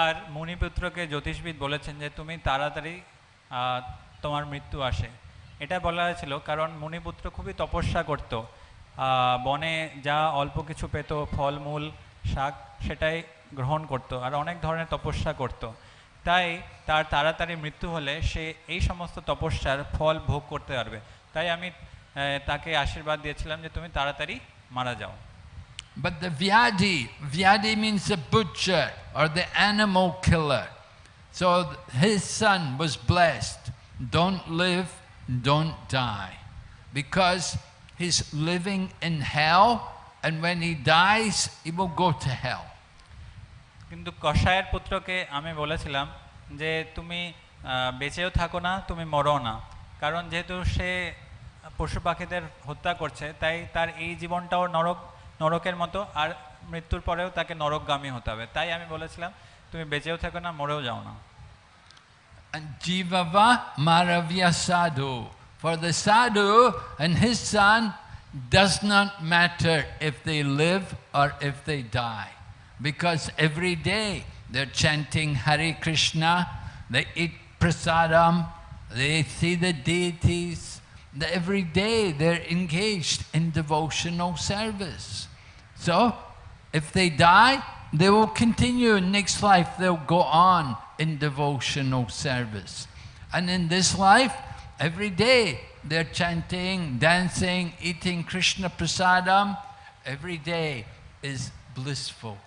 S2: আর মণিপুত্রকে জ্যোতিষবিদ বলেছেন যে তুমি তাড়াতাড়ি তোমার মৃত্যু আসে এটা বলা হয়েছিল কারণ মণিপুত্র খুবই তপস্যা করত বনে যা অল্প কিছু পেত ফলমূল শাক সেটাই গ্রহণ করত আর অনেক ধরনের তপস্যা করত তাই তার তাড়াতাড়ি মৃত্যু হলে সে এই সমস্ত তপস্যার ফল ভোগ করতে পারবে তাই আমি আহ, তাকে আশীর্বাদ দিয়েছিলাম যে তুমি তাড়াতাড়ি মারা যাও
S1: But the Vyadi, Vyadi means the butcher or the animal killer. So th- his son was blessed. Don't live, don't die. Because he's living in hell, and when he dies, he will go to hell.
S2: কিন্তু কষায়ের পুত্রকে আমি বলেছিলাম যে তুমি বেঁচেও থাকো না, তুমি মরো না কারণ যেহেতু সে পশু পাখিদের হত্যা করছে, তাই তার এই জীবনটাও নরক, নরকের মতো, আর মৃত্যুর পরেও তাকে নরকগামী হতে হবে তাই আমি বলেছিলাম, তুমি বেঁচেও থাকো না, মরেও যাও না
S1: Jivava Maravya Sadhu. For the sadhu and his son does not matter if they live or if they. Because every day they're chanting Hare Krishna, they eat prasadam, they see the deities. Every day they're engaged in devotional service. So, if they die, they will continue in next life, they'll go on in devotional service. And in this life, every day they're chanting, dancing, eating Krishna prasadam. Every day is blissful.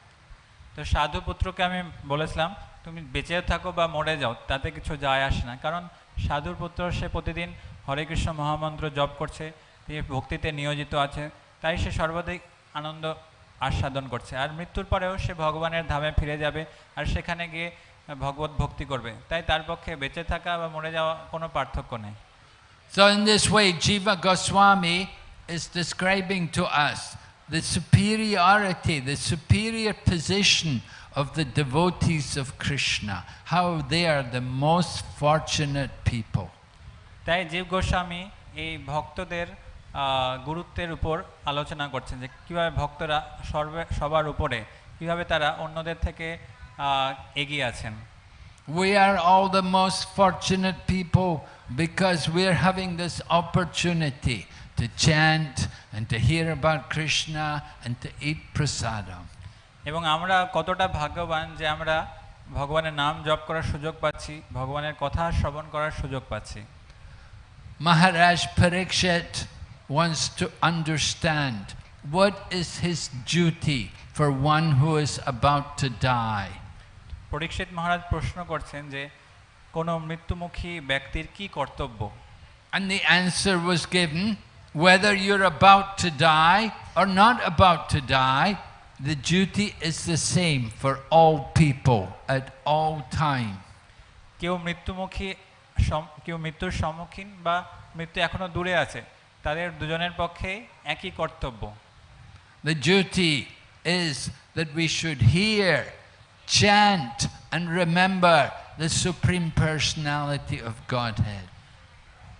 S2: তো সাধু পুত্রকে আমি বলেছিলাম তুমি বেঁচে থাকো বা মরে যাও তাতে কিছু যায় আসে না। কারণ সাধুর পুত্র সে প্রতিদিন হরে কৃষ্ণ মহামন্ত্র জপ করছে তিনি ভক্তিতে নিয়োজিত আছে তাই সে সর্বাধিক আনন্দ আস্বাদন করছে। আর মৃত্যুর পরেও সে ভগবানের ধামে ফিরে যাবে আর সেখানে গিয়ে ভগবত ভক্তি করবে। তাই তার পক্ষে বেঁচে থাকা বা মরে যাওয়া কোনো পার্থক্য নেই।
S1: So, in this way, Jiva Goswami is describing to us the superiority, the superior position of the devotees of Krishna, how they are the most fortunate people.
S2: তাই জীব গোস্বামী এই ভক্তদের গুরুত্বের উপর আলোচনা করছেন যে কীভাবে ভক্তরা সর্বে সবার উপরে কীভাবে তারা অন্যদের থেকে এগিয়ে আছেন
S1: We are all the most fortunate people because we are having this opportunity to chant and to hear about Krishna and to eat prasadam.
S2: এবং আমরা কতটা ভাগ্যবান যে আমরা ভগবানের নাম জপ করার সুযোগ পাচ্ছি ভগবানের কথা শ্রবণ করার সুযোগ পাচ্ছি
S1: Maharaj Parikshit wants to understand what is his duty for one who is about to die.
S2: পরীক্ষিত মহারাজ প্রশ্ন করছেন যে কোনো মৃত্যুমুখী ব্যক্তির কি কর্তব্য
S1: And the answer was given whether you're about to die or not about to die, the duty is the same for all people at all time.
S2: কেউ মৃত্যুমুখী সম- কেউ মৃত্যুর সম্মুখীন বা মৃত্যু এখনো দূরে আছে তাদের দুজনের পক্ষে একই কর্তব্য
S1: The duty is that we should hear, chant, and remember the Supreme Personality of Godhead.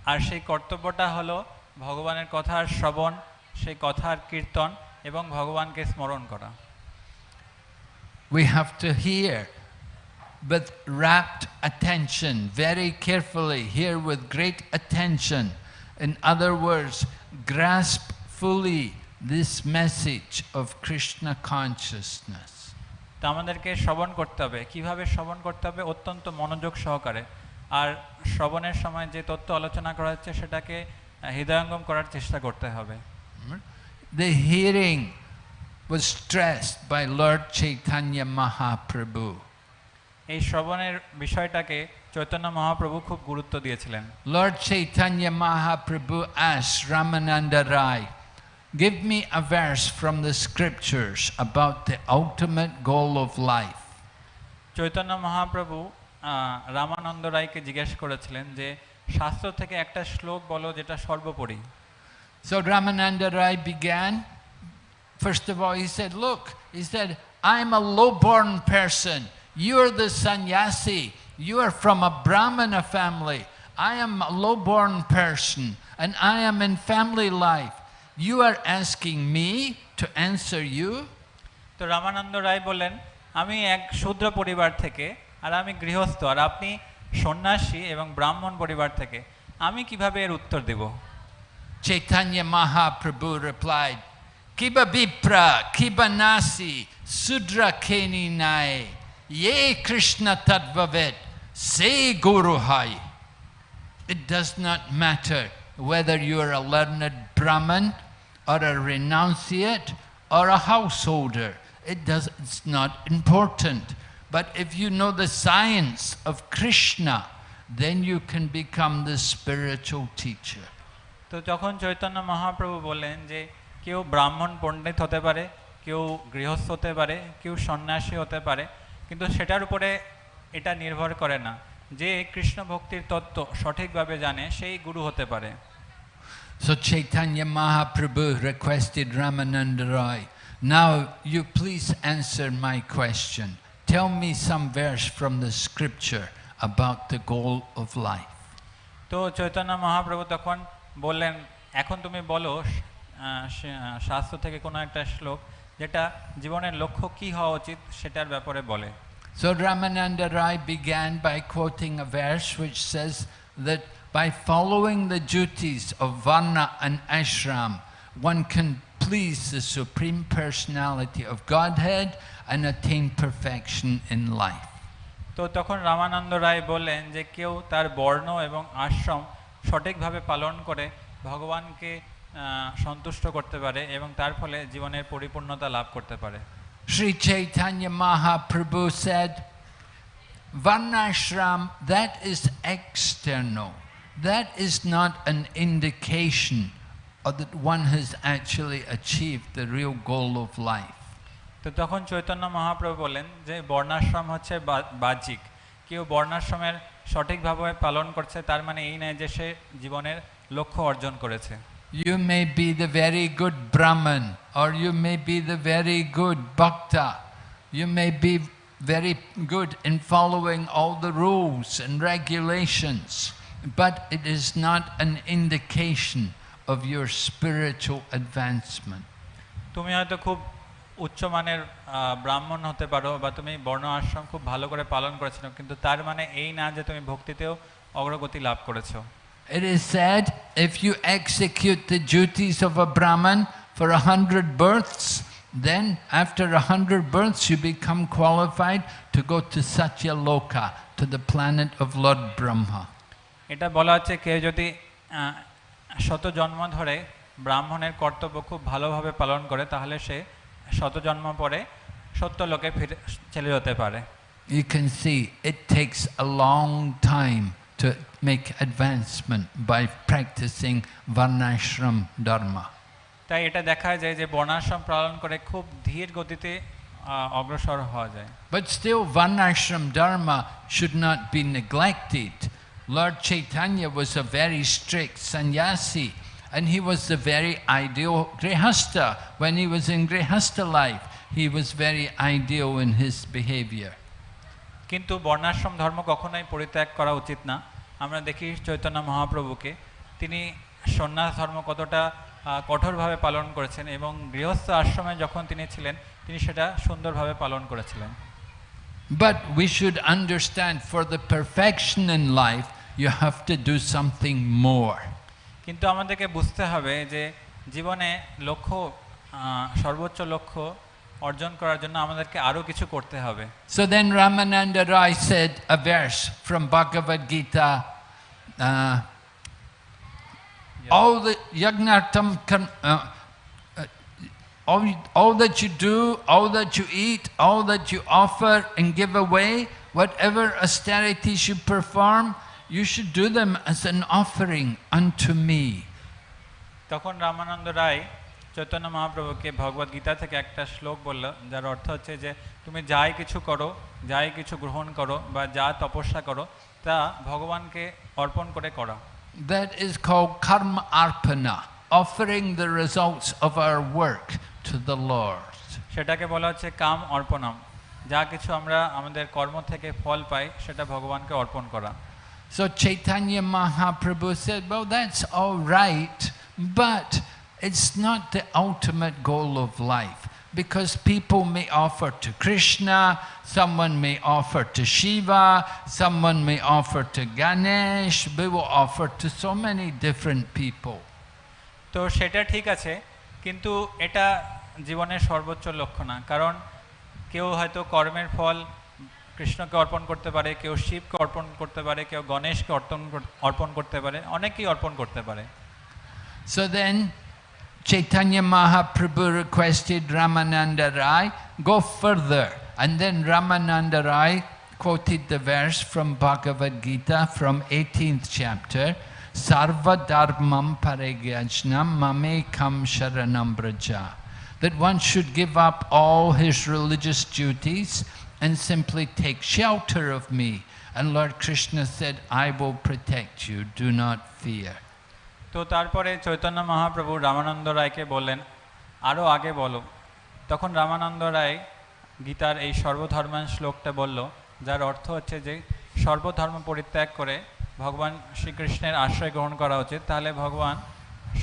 S2: আর সেই কর্তব্যটা হলো ভগবানের কথার শ্রবণ সেই কথার কীর্তন এবং ভগবানকে স্মরণ করা।
S1: We have to hear with rapt attention very carefully hear with great attention. In other words grasp fully this message of krishna
S2: তো আমাদেরকে শ্রবণ করতে হবে। কীভাবে শ্রবণ করতে হবে? অত্যন্ত মনোযোগ সহকারে। আর শ্রবণের সময় যে তথ্য আলোচনা করা হচ্ছে সেটাকে হৃদয়ঙ্গম করার চেষ্টা করতে হবে।
S1: The hearing was stressed by Lord Chaitanya Mahaprabhu
S2: এই শ্রবণের বিষয়টাকে চৈতন্য মহাপ্রভু খুব গুরুত্ব দিয়েছিলেন।
S1: Lord Chaitanya Mahaprabhu as Ramananda Ray give me a verse from the scriptures about the ultimate goal of life
S2: Chaitanya Mahaprabhu Ramananda রায়কে জিজ্ঞেস করেছিলেন যে শাস্ত্র থেকে একটা শ্লোক বলো যেটা সর্বোপরি
S1: So Ramananda Rai began. First of all, he said, Look, he said, I'm a low born person. You're the sannyasi. You are from a Brahmana family. I am a low born person and I am in family life. You are asking me to answer you?
S2: তো রামানন্দ রায় বললেন আমি এক শূদ্র পরিবার থেকে আর আমি গৃহস্থ আর আপনি সন্ন্যাসী এবং ব্রাহ্মণ পরিবার থেকে আমি কিভাবে এর উত্তর দেব
S1: Chaitanya Mahaprabhu replied, Kiba Vipra, Kiba Nasi, Sudra Keni Nai, Ye Krishna Tadvavet, Say Guru Hai. It does not matter whether you are a learned Brahmin or a renunciate or a householder. It does, it's not important. But if you know the science of Krishna, then you can become the spiritual teacher.
S2: তো যখন চৈতন্য মহাপ্রভু বললেন যে কেউ ব্রাহ্মণ পণ্ডিত হতে পারে কেউ গৃহস্থ হতে পারে কেউ সন্ন্যাসী হতে পারে কিন্তু সেটার উপরে এটা নির্ভর করে না যে কৃষ্ণ ভক্তির তত্ত্ব সঠিকভাবে জানে সেই গুরু হতে পারে
S1: So Chaitanya Mahaprabhu requested Ramananda Roy, now you please answer my question. Tell me some verse from the scripture about the goal of life.
S2: তো চৈতন্য মহাপ্রভু তখন বললেন এখন তুমি বলো আহ, সে- আহ, শাস্ত্র থেকে কোনো একটা শ্লোক যেটা জীবনের লক্ষ্য কি হওয়া উচিত সেটার ব্যাপারে বলে
S1: So Ramananda Rai began by quoting a verse which says that by following the duties of Varna and Ashram, one can please the Supreme Personality of Godhead and attain perfection in life.
S2: তো তখন রামানন্দ রায় বললেন যে কেউ তার বর্ণ এবং আশ্রম সঠিকভাবে পালন করে ভগবানকে সন্তুষ্ট করতে পারে এবং তার ফলে জীবনের পরিপূর্ণতা লাভ করতে পারে
S1: Sri Chaitanya Mahaprabhu said, Varnashram, that is external. That is not an indication of that one has actually achieved the real goal of life.
S2: তো তখন চৈতন্য মহাপ্রভু বলেন যে বর্ণাশ্রম হচ্ছে বাহ্যিক কেউ বর্ণাশ্রমের সঠিকভাবে পালন করছে তার মানে এই নয় যে সে জীবনের লক্ষ্য অর্জন করেছে
S1: You may be the very good Brahman, or you may be the very good Bhakta. You may be very good in following all the rules and regulations, but it is not an indication of your spiritual advancement.
S2: তুমি হয়তো খুব উচ্চমানের আহ, ব্রাহ্মণ হতে পারো বা তুমি বর্ণ আশ্রম খুব ভালো করে পালন করেছ কিন্তু তার মানে এই না যে তুমি ভক্তিতেও অগ্রগতি লাভ করেছ
S1: It is said if you execute the duties of a Brahman for a hundred births, then after a hundred births you become qualified to go to Satya Loka, to the planet of Lord Brahma.
S2: এটা বলা হচ্ছে কেউ যদি শত জন্ম ধরে ব্রাহ্মণের কর্তব্য খুব ভালোভাবে পালন করে তাহলে সে শত জন্ম পরে সত্য লোকে ফিরে চলে যেতে পারে।
S1: You can see it takes a long time to make advancement by practising varnashrama dharma
S2: তাই এটা দেখা যায় যে বর্ণাশ্রম পালন করে খুব ধীর গতিতে অগ্রসর হওয়া যায়।
S1: But still varnashrama dharma should not be neglected Lord Chaitanya was a very strict sannyasi, and he was the very ideal grihasta. When he was in grihasta life, he was very ideal in his behavior.
S2: কিন্তু বর্ণাশ্রম ধর্ম কখনোই পরিত্যাগ করা উচিত না আমরা দেখি চৈতন্য মহাপ্রভুকে তিনি সন্ন্যাস ধর্ম কতটা কঠোরভাবে পালন করেছেন এবং গৃহস্থ আশ্রমে যখন তিনি ছিলেন তিনি সেটা সুন্দরভাবে পালন করেছিলেন
S1: But we should understand for the perfection in life, you have to do something more.
S2: কিন্তু আমাদেরকে বুঝতে হবে যে জীবনে লক্ষ্য আহ, সর্বোচ্চ লক্ষ্য অর্জন করার জন্য আমাদেরকে আরও কিছু করতে হবে
S1: So then Ramananda Rai said a verse from Bhagavad Gita. Uh, all the yagnartam kan, uh, uh, all, all that you do, all that you eat, all that you offer and give away, whatever austerities you perform, you should do them as an offering unto me.
S2: তখন রামানন্দ রায় চৈতন্য মহাপ্রভুকে ভগবদ গীতা থেকে একটা শ্লোক বলল যার অর্থ হচ্ছে যে তুমি যাই কিছু করো যাই কিছু গ্রহণ করো বা যা তপস্যা করো তা ভগবানকে অর্পণ করে করো
S1: That is called karma arpana, offering the results of our work to the Lord.
S2: সেটাকে বলা হচ্ছে কাম অর্পণম যা কিছু আমরা আমাদের কর্ম থেকে ফল পাই সেটা ভগবানকে অর্পণ করা
S1: So Chaitanya Mahaprabhu said, well, that's all right, but it's not the ultimate goal of life. Because people may offer to Krishna, someone may offer to Shiva, someone may offer to Ganesh, we will offer to so many different people.
S2: তো সেটা ঠিক আছে কিন্তু এটা জীবনের সর্বোচ্চ লক্ষ্য না। কারণ কেউ হয়তো কর্মের ফল কৃষ্ণকে অর্পণ করতে পারে, কেউ শিবকে অর্পণ করতে পারে, কেউ গণেশকে অর্পণ অর্পণ করতে পারে, অনেকেই অর্পণ করতে পারে।
S1: So then Chaitanya Mahaprabhu requested Ramananda Ray go further and then Ramananda Ray quoted the verse from Bhagavad Gita from eighteenth chapter Sarva Dharmam Parigyajnam Mamekam Sharanam Braja. That one should give up all his religious duties and simply take shelter of me. And Lord Krishna said, I will protect you, do not fear.
S2: তো তারপরে চৈতন্য মহাপ্রভু রামানন্দ রায়কে বললেন আরও আগে বলো তখন রামানন্দ রায় গীতার এই সর্বধর্মান শ্লোকটা বলল যার অর্থ হচ্ছে যে সর্বধর্ম পরিত্যাগ করে ভগবান শ্রীকৃষ্ণের আশ্রয় গ্রহণ করা উচিত তাহলে ভগবান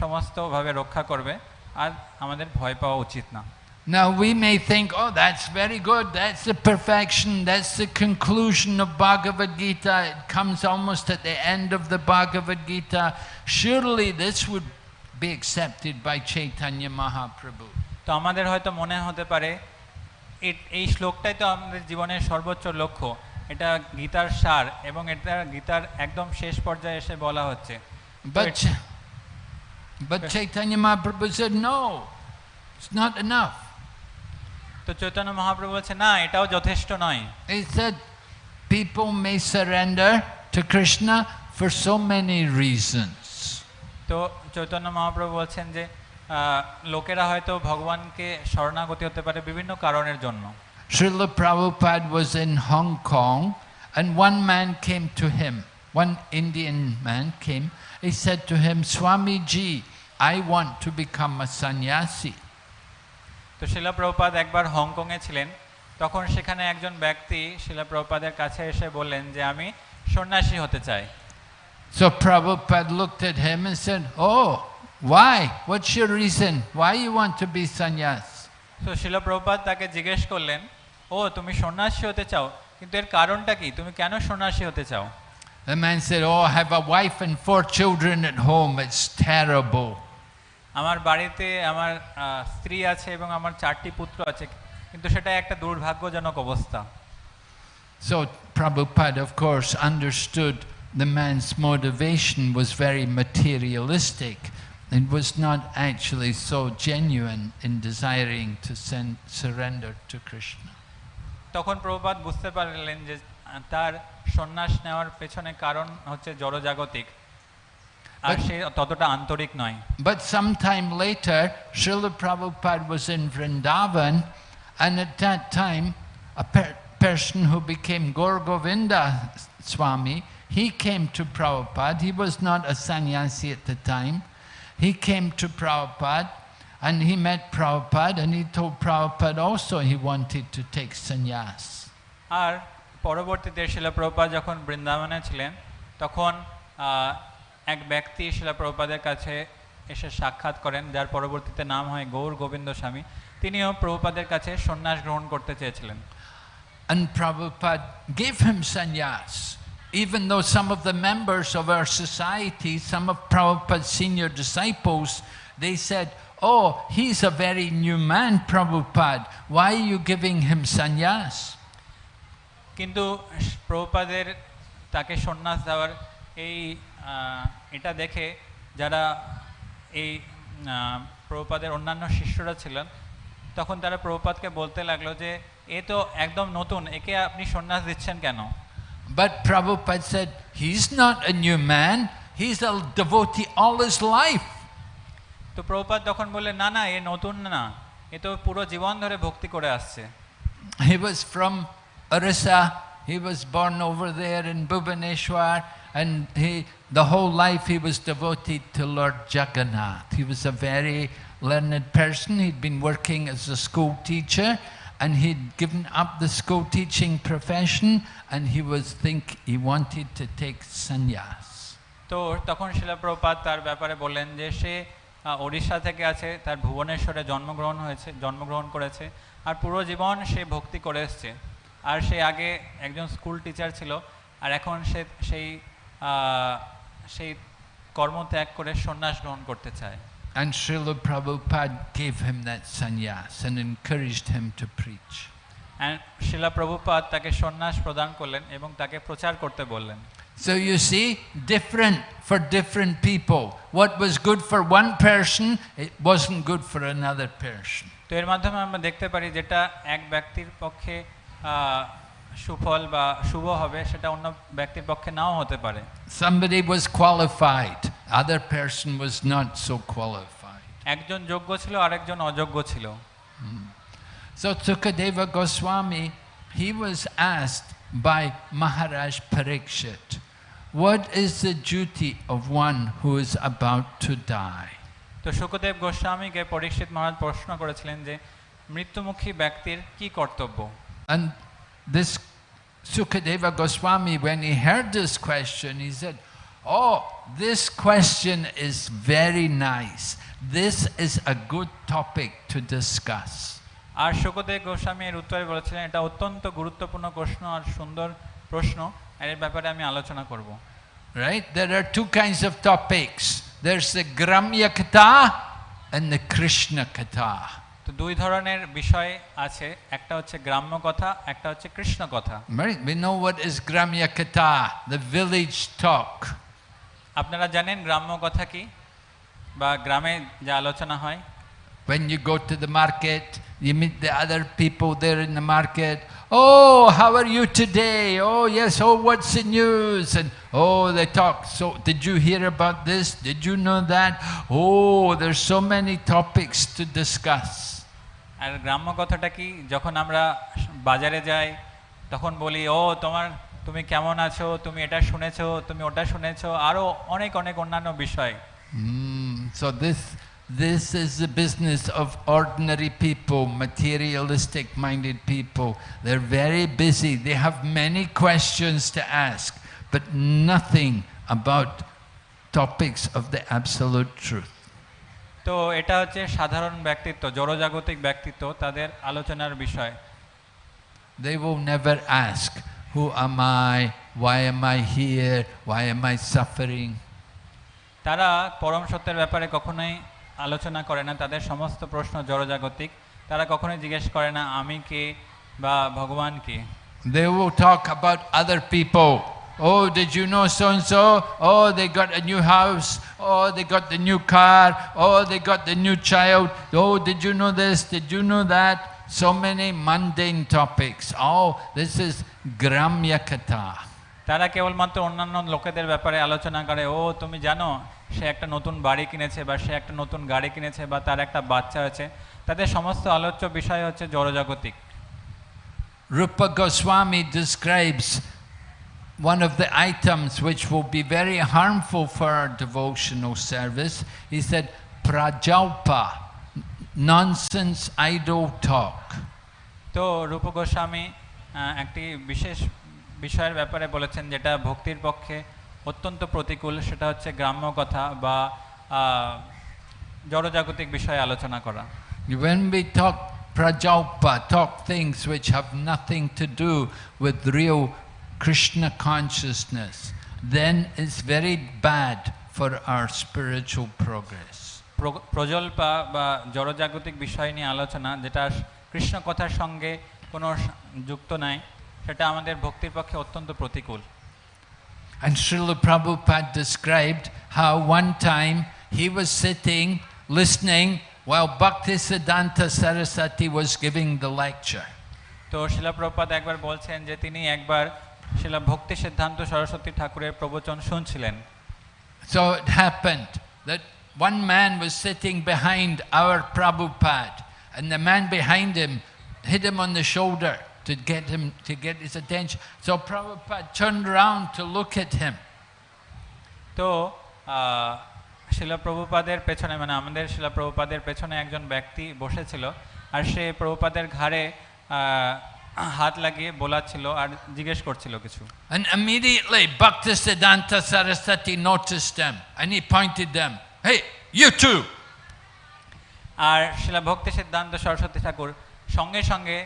S2: সমস্তভাবে রক্ষা করবে আর আমাদের ভয় পাওয়া উচিত না
S1: Now we may think, oh, that's very good, that's the perfection, that's the conclusion of Bhagavad Gita, it comes almost at the end of the Bhagavad Gita. Surely this would be accepted by Chaitanya Mahaprabhu.
S2: তো আমাদের হয়তো মনে হতে পারে এই শ্লোকটাই তো আমাদের জীবনের সর্বোচ্চ লক্ষ্য এটা গীতার সার এবং এটা গীতার একদম শেষ পর্যায়ে এসে বলা হচ্ছে
S1: But, but Chaitanya Mahaprabhu said, no, it's not enough.
S2: তো চৈতন্য মহাপ্রভু বলছে না এটাও যথেষ্ট নয়
S1: He said, people may surrender to Krishna for so many reasons.
S2: তো চৈতন্য মহাপ্রভু বলছেন যে আহ, লোকেরা হয়তো ভগবানকে শরণাগতি হতে পারে বিভিন্ন কারণের জন্য
S1: Srila Prabhupada was in Hong Kong and one man came to him one Indian man came. He said to him, Swamiji, I want to become a sannyasi.
S2: তো শিলা প্রভুপাদ একবার হংকংয়ে ছিলেন তখন সেখানে একজন ব্যক্তি শিলা প্রভুপাদের কাছে এসে বললেন যে আমি সন্ন্যাসী হতে চাই
S1: So Prabhupada looked at him and said, Oh, why? What's your reason? Why you want to be sannyas?
S2: তো শিলা প্রভুপাদ তাকে জিজ্ঞেস করলেন ও তুমি সন্ন্যাসী হতে চাও কিন্তু এর কারণটা কি তুমি কেন সন্ন্যাসী হতে চাও
S1: The man said, Oh, I have a wife and four children at home. It's terrible.
S2: আমার বাড়িতে আমার আহ, স্ত্রী আছে এবং আমার চারটি পুত্র আছে কিন্তু সেটা একটা দুর্ভাগ্যজনক অবস্থা
S1: So Prabhupada, of course, understood the man's motivation was very materialistic. It was not actually so genuine in desiring to send, surrender to Krishna.
S2: তখন প্রভুপাদ বুঝতে পারলেন যে তার সন্ন্যাস নেওয়ার পেছনে কারণ হচ্ছে জড়জাগতিক আর সে ততটা আন্তরিক নয়
S1: But sometime later, Srila Prabhupada was in Vrindavan, and at that time, a per- person who became Gaur Govinda Swami, he came to Prabhupada. He was not a sannyasi at the time. He came to Prabhupada, and he met Prabhupada, and he told Prabhupada also he wanted to take sannyas.
S2: আর পরবর্তীতে শিলা প্রভুপাদ যখন বৃন্দাবনে ছিলেন তখন আহ, এক ব্যক্তি শিলা প্রভুপাদের কাছে এসে সাক্ষাৎ করেন যার পরবর্তীতে নাম হয় গৌর গোবিন্দ স্বামী তিনিও প্রভুপাদের কাছে সন্ন্যাস গ্রহণ করতে চেয়েছিলেন
S1: And Prabhupada gave him sannyas. Even though some of the members of our society, some of Prabhupada's senior disciples, they said, Oh, he's a very new man, Prabhupada. Why are you giving him sannyas?
S2: কিন্তু প্রভুপাদের তাকে সন্ন্যাস দেওয়ার এই আহ, এটা দেখে যারা এই আহ, প্রভুপাদের অন্যান্য শিষ্যরা ছিলেন তখন তারা প্রভুপাদকে বলতে লাগলো যে এ তো একদম নতুন একে আপনি সন্ন্যাস দিচ্ছেন কেন
S1: But Prabhupada said, He's not a new man, he's a devotee all his life.
S2: তো প্রভুপাদ তখন বললেন না না এ নতুন না এ তো পুরো জীবন ধরে ভক্তি করে আসছে
S1: He was from Orissa. He was born over there in Bhubaneswar, and he, the whole life he was devoted to Lord Jagannath. He was a very learned person. He'd been working as a school teacher, and he'd given up the school teaching profession, and he was think he wanted to take sannyas.
S2: তো তখন শিলা প্রভুপাদ তার ব্যাপারে বললেন যে সে আহ, ওড়িশা থেকে আছে তার ভুবনেশ্বরে জন্মগ্রহণ হয়েছে জন্মগ্রহণ করেছে আর পুরো জীবন সে ভক্তি করে এসছে। আর সে আগে একজন স্কুল টিচার ছিল আর এখন সে সেই সেই কর্ম ত্যাগ করে সন্ন্যাস গ্রহণ করতে চায়।
S1: And Srila Prabhupada gave him that sannyas and encouraged him to preach.
S2: And Srila Prabhupada তাকে সন্ন্যাস প্রদান করলেন এবং তাকে প্রচার করতে বললেন।
S1: So you see, different for different people. What was good for one person, it wasn't good for another person.
S2: তো এর মাধ্যমে আমরা দেখতে পারি যেটা এক ব্যক্তির পক্ষে আহ, সুফল বা শুভ হবে সেটা অন্য ব্যক্তির পক্ষে নাও হতে পারে
S1: Somebody was qualified, other person was not so qualified.
S2: একজন যোগ্য ছিল আরেকজন অযোগ্য ছিল
S1: So Tukadeva Goswami, he was asked by Maharaj Parikshit, what is the duty of one who is about to die?
S2: তো সুখদেব গোস্বামীকে পরীক্ষিত মহারাজ প্রশ্ন করেছিলেন যে মৃত্যুমুখী ব্যক্তির কি কর্তব্য
S1: And this Sukadeva Goswami, when he heard this question, he said, Oh, this question is very nice. This is a good topic to discuss.
S2: আর সুখদেব গোস্বামী এর উত্তরে বলেছিলেন এটা অত্যন্ত গুরুত্বপূর্ণ প্রশ্ন আর সুন্দর প্রশ্ন আর এর ব্যাপারে আমি আলোচনা করব
S1: Right? There are two kinds of topics there's the Gramya Katha and the Krishna Katha.
S2: তো দুই ধরনের বিষয় আছে একটা হচ্ছে গ্রাম্য কথা একটা হচ্ছে কৃষ্ণ কথা
S1: We know what is Gramya Katha, the village talk.
S2: আপনারা জানেন গ্রাম্য কথা কি বা গ্রামে যা আলোচনা হয়
S1: When you go to the market, you meet the other people there in the market. Oh, how are you today? Oh, yes. Oh, what's the news? And oh, they talk. So, did you hear about this? Did you know that? Oh, there's so many topics to discuss.
S2: আর গ্রাম্য কথাটা কি যখন আমরা বাজারে যাই তখন বলি ও তোমার তুমি কেমন আছো তুমি এটা শুনেছো তুমি ওটা শুনেছো আরো অনেক অনেক অন্যান্য বিষয়
S1: Mm, so this, this is the business of ordinary people, materialistic-minded people. They're very busy. They have many questions to ask, but nothing about topics of the absolute truth.
S2: তো এটা হচ্ছে সাধারণ ব্যক্তিত্ব জড়জাগতিক ব্যক্তিত্ব তাদের আলোচনার বিষয়
S1: They will never ask, who am I? Why am I here? Why am I suffering?
S2: তারা পরম সত্যের ব্যাপারে কখনোই আলোচনা করে না তাদের সমস্ত প্রশ্ন জড়জাগতিক তারা কখনোই জিজ্ঞেস করে না আমি কে বা ভগবান কে
S1: They will talk about other people. Oh, did you know so and so? Oh, they got a new house. Oh, they got the new car. Oh, they got the new child. Oh, did you know this? Did you know that? So many mundane topics. Oh, this is Gramya Katha.
S2: তারা কেবলমাত্র অন্যান্য লোকেদের ব্যাপারে আলোচনা করে ও তুমি জানো সে একটা নতুন বাড়ি কিনেছে বা সে একটা নতুন গাড়ি কিনেছে বা তার একটা বাচ্চা আছে তাদের সমস্ত আলোচ্য বিষয় হচ্ছে জড়জাগতিক
S1: Rupa Goswami describes one of the items which will be very harmful for our devotional service. He said, Prajalpa, nonsense, idle talk.
S2: তো রূপ গোস্বামী একটি বিশেষ বিষয়ের ব্যাপারে বলেছেন যেটা ভক্তির পক্ষে অত্যন্ত প্রতিকূল সেটা হচ্ছে গ্রাম্য কথা বা জড়জাগতিক বিষয়ে আলোচনা করা
S1: When we talk Prajalpa, talk things which have nothing to do with real Krishna consciousness, then it's very bad for our spiritual progress.
S2: প্রজল্পা বা জড়জাগতিক বিষয় নিয়ে আলোচনা যেটা কৃষ্ণ কথার সঙ্গে কোনো স- যুক্ত নাই সেটা আমাদের ভক্তির পক্ষে অত্যন্ত প্রতিকূল
S1: And Srila Prabhupada described how one time he was sitting listening while Bhaktisiddhanta Saraswati was giving the lecture.
S2: তো শিলা প্রপাত একবার বলছেন যে তিনি একবার শিলা ভক্তি সিদ্ধান্ত সরস্বতী ঠাকুরের প্রবচন শুনছিলেন
S1: So it happened that one man was sitting behind our Prabhupada, and the man behind him hit him on the shoulder To get him to get his attention. So Prabhupada turned around to look at him.
S2: তো শিলা প্রভুপাদের পেছনে মানে আমাদের শিলা প্রভুপাদের পেছনে একজন ব্যক্তি বসেছিল আর সে প্রভুপাদের ঘাড়ে হাত লাগিয়ে বোলাচ্ছিল আর জিজ্ঞেস করছিল কিছু
S1: And immediately Bhaktisiddhanta Saraswati noticed them and he pointed them, Hey, you two!
S2: আর শিলা ভক্তি সিদ্ধান্ত সরস্বতী ঠাকুর সঙ্গে সঙ্গে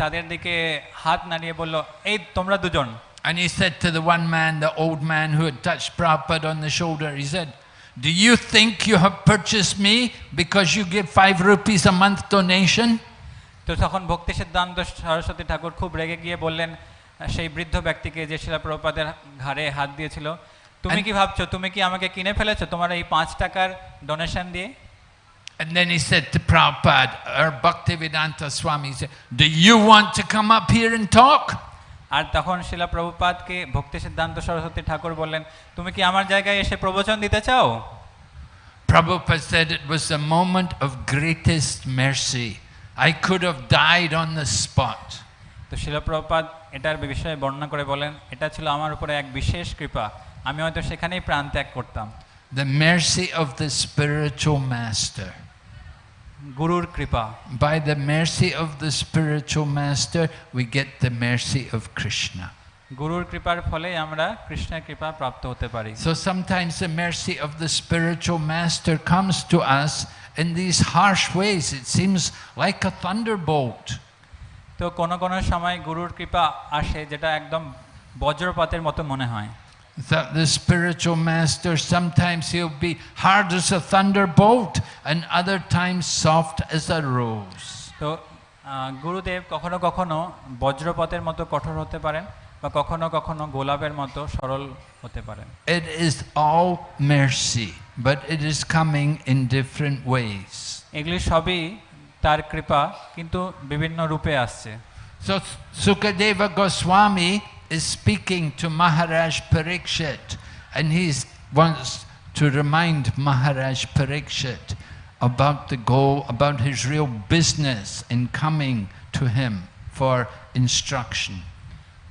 S2: তাদের দিকে হাত নাড়িয়ে বলল এই তোমরা দুজন
S1: And he said to the one man, the old man who had touched Prabhupada on the shoulder, he said, Do you think you have purchased me because you give five rupees a month donation?
S2: তো তখন ভক্তি সিদ্ধান্ত সরস্বতী ঠাকুর খুব রেগে গিয়ে বললেন সেই বৃদ্ধ ব্যক্তিকে যে শিলা প্রভুপাদের ঘাড়ে হাত দিয়েছিল তুমি কি ভাবছ তুমি কি আমাকে কিনে ফেলেছো তোমার এই পাঁচ টাকার ডোনেশন দিয়ে
S1: And then he said to Prabhupada, or Bhaktivedanta Swami, he said, Do you want to come up here and talk?
S2: আর তখন শিলা প্রভুপাদকে ভক্তি সিদ্ধান্ত সরস্বতী ঠাকুর বললেন তুমি কি আমার জায়গায় এসে প্রবচন দিতে চাও
S1: Prabhupada said it was a moment of greatest mercy. I could have died on the spot.
S2: তো শিলা প্রভুপাদ এটার বিষয়ে বর্ণনা করে বলেন এটা ছিল আমার উপরে এক বিশেষ কৃপা আমি হয়তো সেখানেই প্রাণ ত্যাগ করতাম
S1: The mercy of the spiritual master.
S2: গুরুর কৃপা
S1: By the mercy of the spiritual master, we get the mercy of Krishna.
S2: গুরুর কৃপার ফলে আমরা কৃষ্ণের কৃপা প্রাপ্ত হতে পারি
S1: So sometimes the mercy of the spiritual master comes to us in these harsh ways. It seems like a thunderbolt.
S2: তো কোনো কোনো সময় গুরুর কৃপা আসে যেটা একদম বজ্রপাতের মতো মনে হয়
S1: That the spiritual master, sometimes he'll be hard as a thunderbolt, and other times soft as a rose.
S2: তো আহ, গুরুদেব কখনো কখনো বজ্রপাতের মতো কঠোর হতে পারেন বা কখনো কখনো গোলাপের মতো সরল হতে পারেন
S1: It is all mercy, but it is coming in different ways.
S2: এগুলি সবই তার কৃপা কিন্তু বিভিন্ন রূপে আসছে
S1: So Sukadeva Goswami is speaking to Maharaj Parikshit, and he wants to remind Maharaj Parikshit about the goal, about his real business in coming to him for instruction.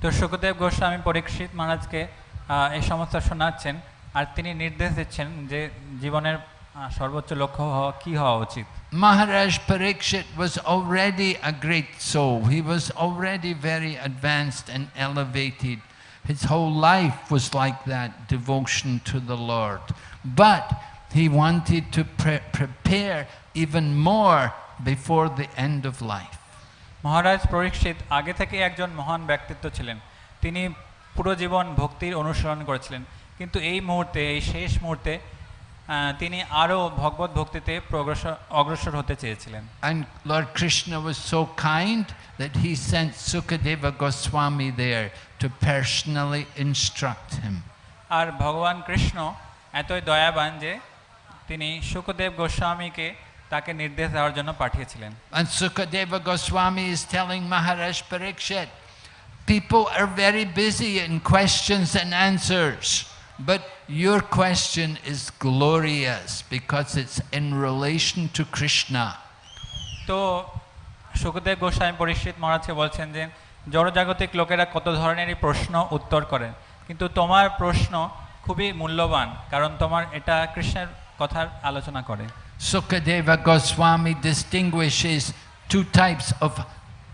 S2: তো সুখদেব গোস্বামী পরীক্ষিত মহারাজকে আহ, এই সমস্ত শোনাচ্ছেন আর তিনি নির্দেশ দিচ্ছেন যে জীবনের আহ, সর্বোচ্চ লক্ষ্য হওয়া কী হওয়া উচিত
S1: Maharaj Parikshit was already a great soul. He was already very advanced and elevated. His whole life was like that devotion to the Lord. But he wanted to pre- prepare even more before the end of life.
S2: মহারাজ পরীক্ষিত আগে থেকে একজন মহান ব্যক্তিত্ব ছিলেন তিনি পুরো জীবন ভক্তির অনুসরণ করেছিলেন কিন্তু এই মুহূর্তে এই শেষ মুহূর্তে আহ, তিনি আরও ভগবত ভক্তিতে প্রগ্রসর অগ্রসর হতে চেয়েছিলেন
S1: And Lord Krishna was so kind that he sent Sukadeva Goswami there to personally instruct him.
S2: আর ভগবান কৃষ্ণ এতই দয়াবান যে তিনি সুখদেব গোস্বামীকে তাকে নির্দেশ দেওয়ার জন্য পাঠিয়েছিলেন
S1: And Sukadeva Goswami is telling Maharaj Parikshit, people are very busy in questions and answers, but your question is glorious because it's in relation to Krishna.
S2: তো সুখদেব গোস্বামী পরিচিত মহারাজকে বলছেন যে জড়জাগতিক লোকেরা কত ধরনেরই প্রশ্ন উত্তর করেন কিন্তু তোমার প্রশ্ন খুবই মূল্যবান কারণ তোমার এটা কৃষ্ণের কথার আলোচনা করে
S1: Sukadeva Goswami distinguishes two types of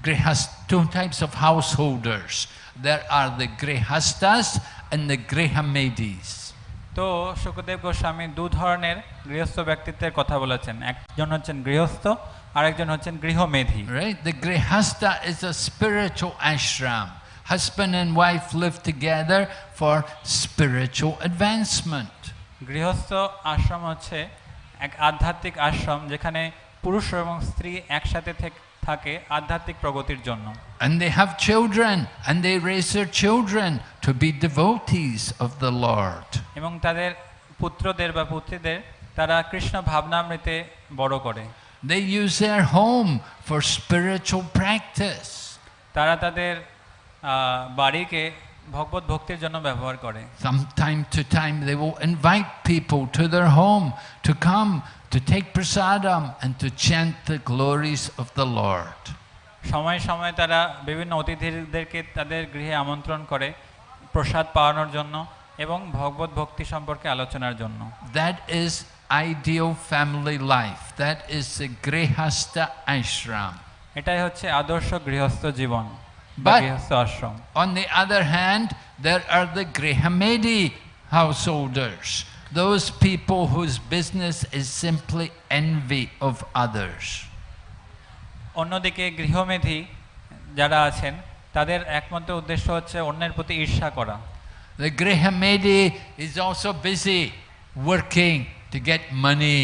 S1: grihas, two types of householders. There are the grihastas and the Grihamedis.
S2: তো শুকদেব গোস্বামী দু ধরনের গৃহস্থ ব্যক্তিত্বের কথা বলেছেন। একজন হচ্ছেন গৃহস্থ আর একজন হচ্ছেন গৃহমেধি।
S1: Right the grihastha is a spiritual ashram husband and wife live together for spiritual advancement
S2: গৃহস্থ আশ্রম হচ্ছে এক আধ্যাত্মিক আশ্রম যেখানে পুরুষ এবং স্ত্রী একসাথে থেকে থাকে আধ্যাত্মিক প্রগতির জন্য
S1: And they have children and they raise their children to be devotees of the Lord.
S2: এবং তাদের পুত্রদের বা পুত্রীদের তারা কৃষ্ণ ভাবনামৃতে বড় করে
S1: They use their home for spiritual practice.
S2: তারা তাদের বাড়িকে ভগবত ভক্তির জন্য ব্যবহার করে
S1: From time to time, they will invite people to their home to come to take prasadam and to chant the glories of the Lord.
S2: সময় সময় তারা বিভিন্ন অতিথিদেরকে তাদের গৃহে আমন্ত্রণ করে প্রসাদ পাওয়ানোর জন্য এবং ভগবত ভক্তি সম্পর্কে আলোচনার জন্য
S1: That is ideal family life. That is the Grihasta Ashram.
S2: এটাই হচ্ছে আদর্শ গৃহস্থ জীবন
S1: But- On the other hand, there are the Grihamedi householders, those people whose business is simply envy of others.
S2: অন্যদিকে গৃহমেধি যারা আছেন তাদের একমাত্র উদ্দেশ্য হচ্ছে অন্যের প্রতি ঈর্ষা করা
S1: The Grihamedi is also busy working to get money.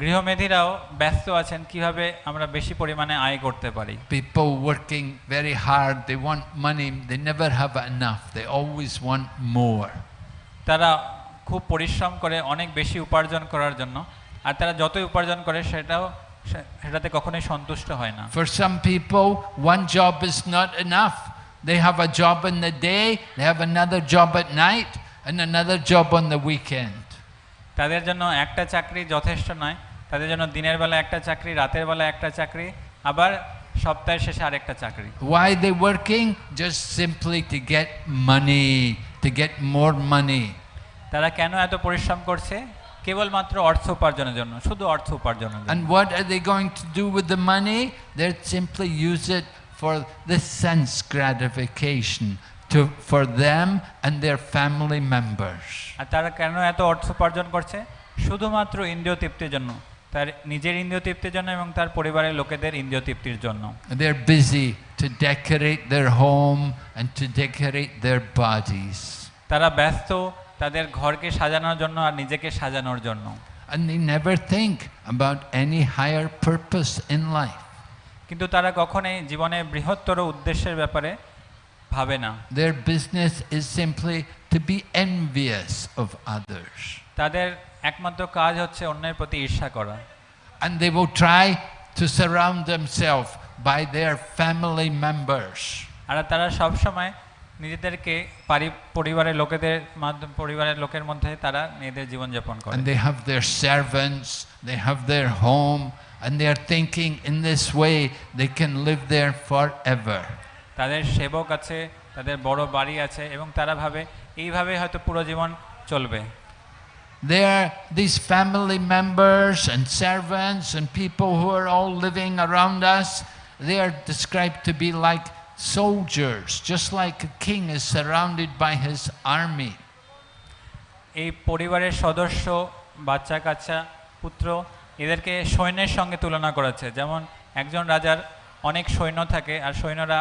S2: গৃহমেধিরাও ব্যস্ত আছেন কিভাবে আমরা বেশি পরিমাণে আয় করতে পারি
S1: People working very hard, they want money, they never have enough, they always want more.
S2: তারা খুব পরিশ্রম করে অনেক বেশি উপার্জন করার জন্য। আর তারা যতই উপার্জন করে সেটাও সেটাতে কখনোই সন্তুষ্ট হয় না।
S1: For some people one job is not enough they have a job in the day they have another job at night and another job on the weekend
S2: তাদের জন্য একটা চাকরি যথেষ্ট নয় তাদের জন্য দিনের বেলা একটা চাকরি রাতের বেলা একটা চাকরি আবার সপ্তাহের শেষে আরেকটা চাকরি।
S1: Why they working just simply to get money to get more money
S2: তারা কেন এত পরিশ্রম করছে কেবলমাত্র অর্থ উপার্জনের জন্য শুধু অর্থ উপার্জনের জন্য
S1: And what are they going to do with the money? They'll simply use it for the sense gratification to, for them and their family members.
S2: আর তারা কেন এত অর্থ উপার্জন করছে শুধুমাত্র ইন্দ্রিয় তৃপ্তির জন্য তার নিজের ইন্দ্রিয় তৃপ্তির জন্য এবং তার পরিবারের লোকেদের ইন্দ্রিয় তৃপ্তির জন্য
S1: They're busy to decorate their home and to decorate their bodies.
S2: তারা ব্যস্ত তাদের ঘরকে সাজানোর জন্য আর নিজেকে সাজানোর জন্য। কিন্তু তারা কখনোই জীবনে বৃহত্তর উদ্দেশ্যের ব্যাপারে ভাবে না।
S1: Their business is simply to be envious of others
S2: তাদের একমাত্র কাজ হচ্ছে অন্যের প্রতি ঈর্ষা করা।
S1: And they will try to surround themself by their family members
S2: আর তারা সব সময় নিজেদেরকে পরিবারের লোকেদের মাধ্যমে পরিবারের লোকের মধ্যে তারা নিজেদের জীবন যাপন
S1: করে they have their servants they have their home and they are thinking in this way they can live there forever
S2: তাদের সেবক আছে তাদের বড় বাড়ি আছে এবং তারা ভাবে এইভাবে হয়তো পুরো জীবন চলবে।
S1: They are this family members and servants and people who are all living around us they are described to be like soldiers, just like a king is surrounded by his army.
S2: এই পরিবারের সদস্য বাচ্চা কাচ্চা পুত্র এদেরকে সৈন্যের সঙ্গে তুলনা করেছে যেমন একজন রাজার অনেক সৈন্য থাকে আর সৈন্যরা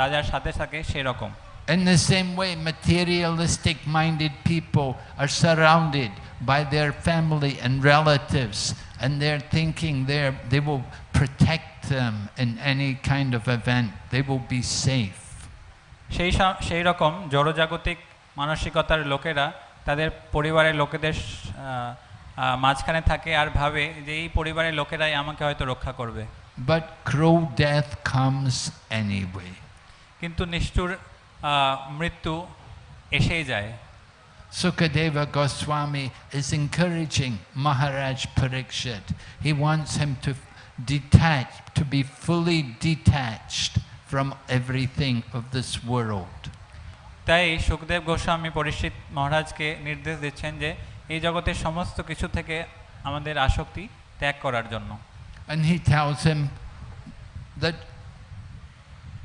S2: রাজার সাথে থাকে সেরকম
S1: In the same way, materialistic minded people are surrounded by their family and relatives, and they're thinking they're, they will protect them in any kind of event, they will be safe.
S2: সেই সেই রকম জড়জাগতিক মানসিকতার লোকেরা তাদের পরিবারের লোকেদের মাঝখানে থাকে আর ভাবে যে এই পরিবারের লোকেরাই আমাকে হয়তো রক্ষা করবে
S1: But crow death comes anyway.
S2: কিন্তু নিষ্ঠুর মৃত্যু এসেই যায়
S1: Sukadeva Goswami is encouraging Maharaj Parikshit. He wants him to detach, to be fully detached from everything of this world.
S2: তাই সুখদেব গোস্বামী পরিচিত মহারাজকে নির্দেশ দিচ্ছেন যে এই জগতের সমস্ত কিছু থেকে আমাদের আসক্তি ত্যাগ করার জন্য
S1: And he tells him that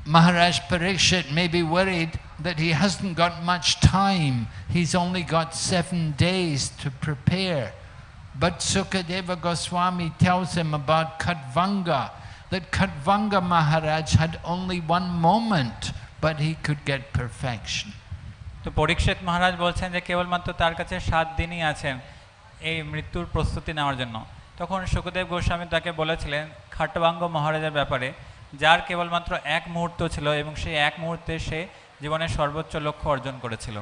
S1: Maharaj Parikshit may be worried that he hasn't got much time. He's only got seven days to prepare. But Sukadeva Goswami tells him about Kadvanga, that Kadvanga Maharaj had only one moment, but he could get perfection.
S2: তো পরীক্ষিত মহারাজ বলছেন যে কেবলমাত্র তার কাছে সাত দিনই আছেন এই মৃত্যুর প্রস্তুতি নেওয়ার জন্য তখন সুখদেব গোস্বামী তাকে বলেছিলেন খাটবাঙ্গ মহারাজের ব্যাপারে যার কেবলমাত্র এক মুহূর্ত ছিল এবং সেই এক মুহূর্তে সে জীবনের সর্বোচ্চ লক্ষ্য অর্জন করেছিল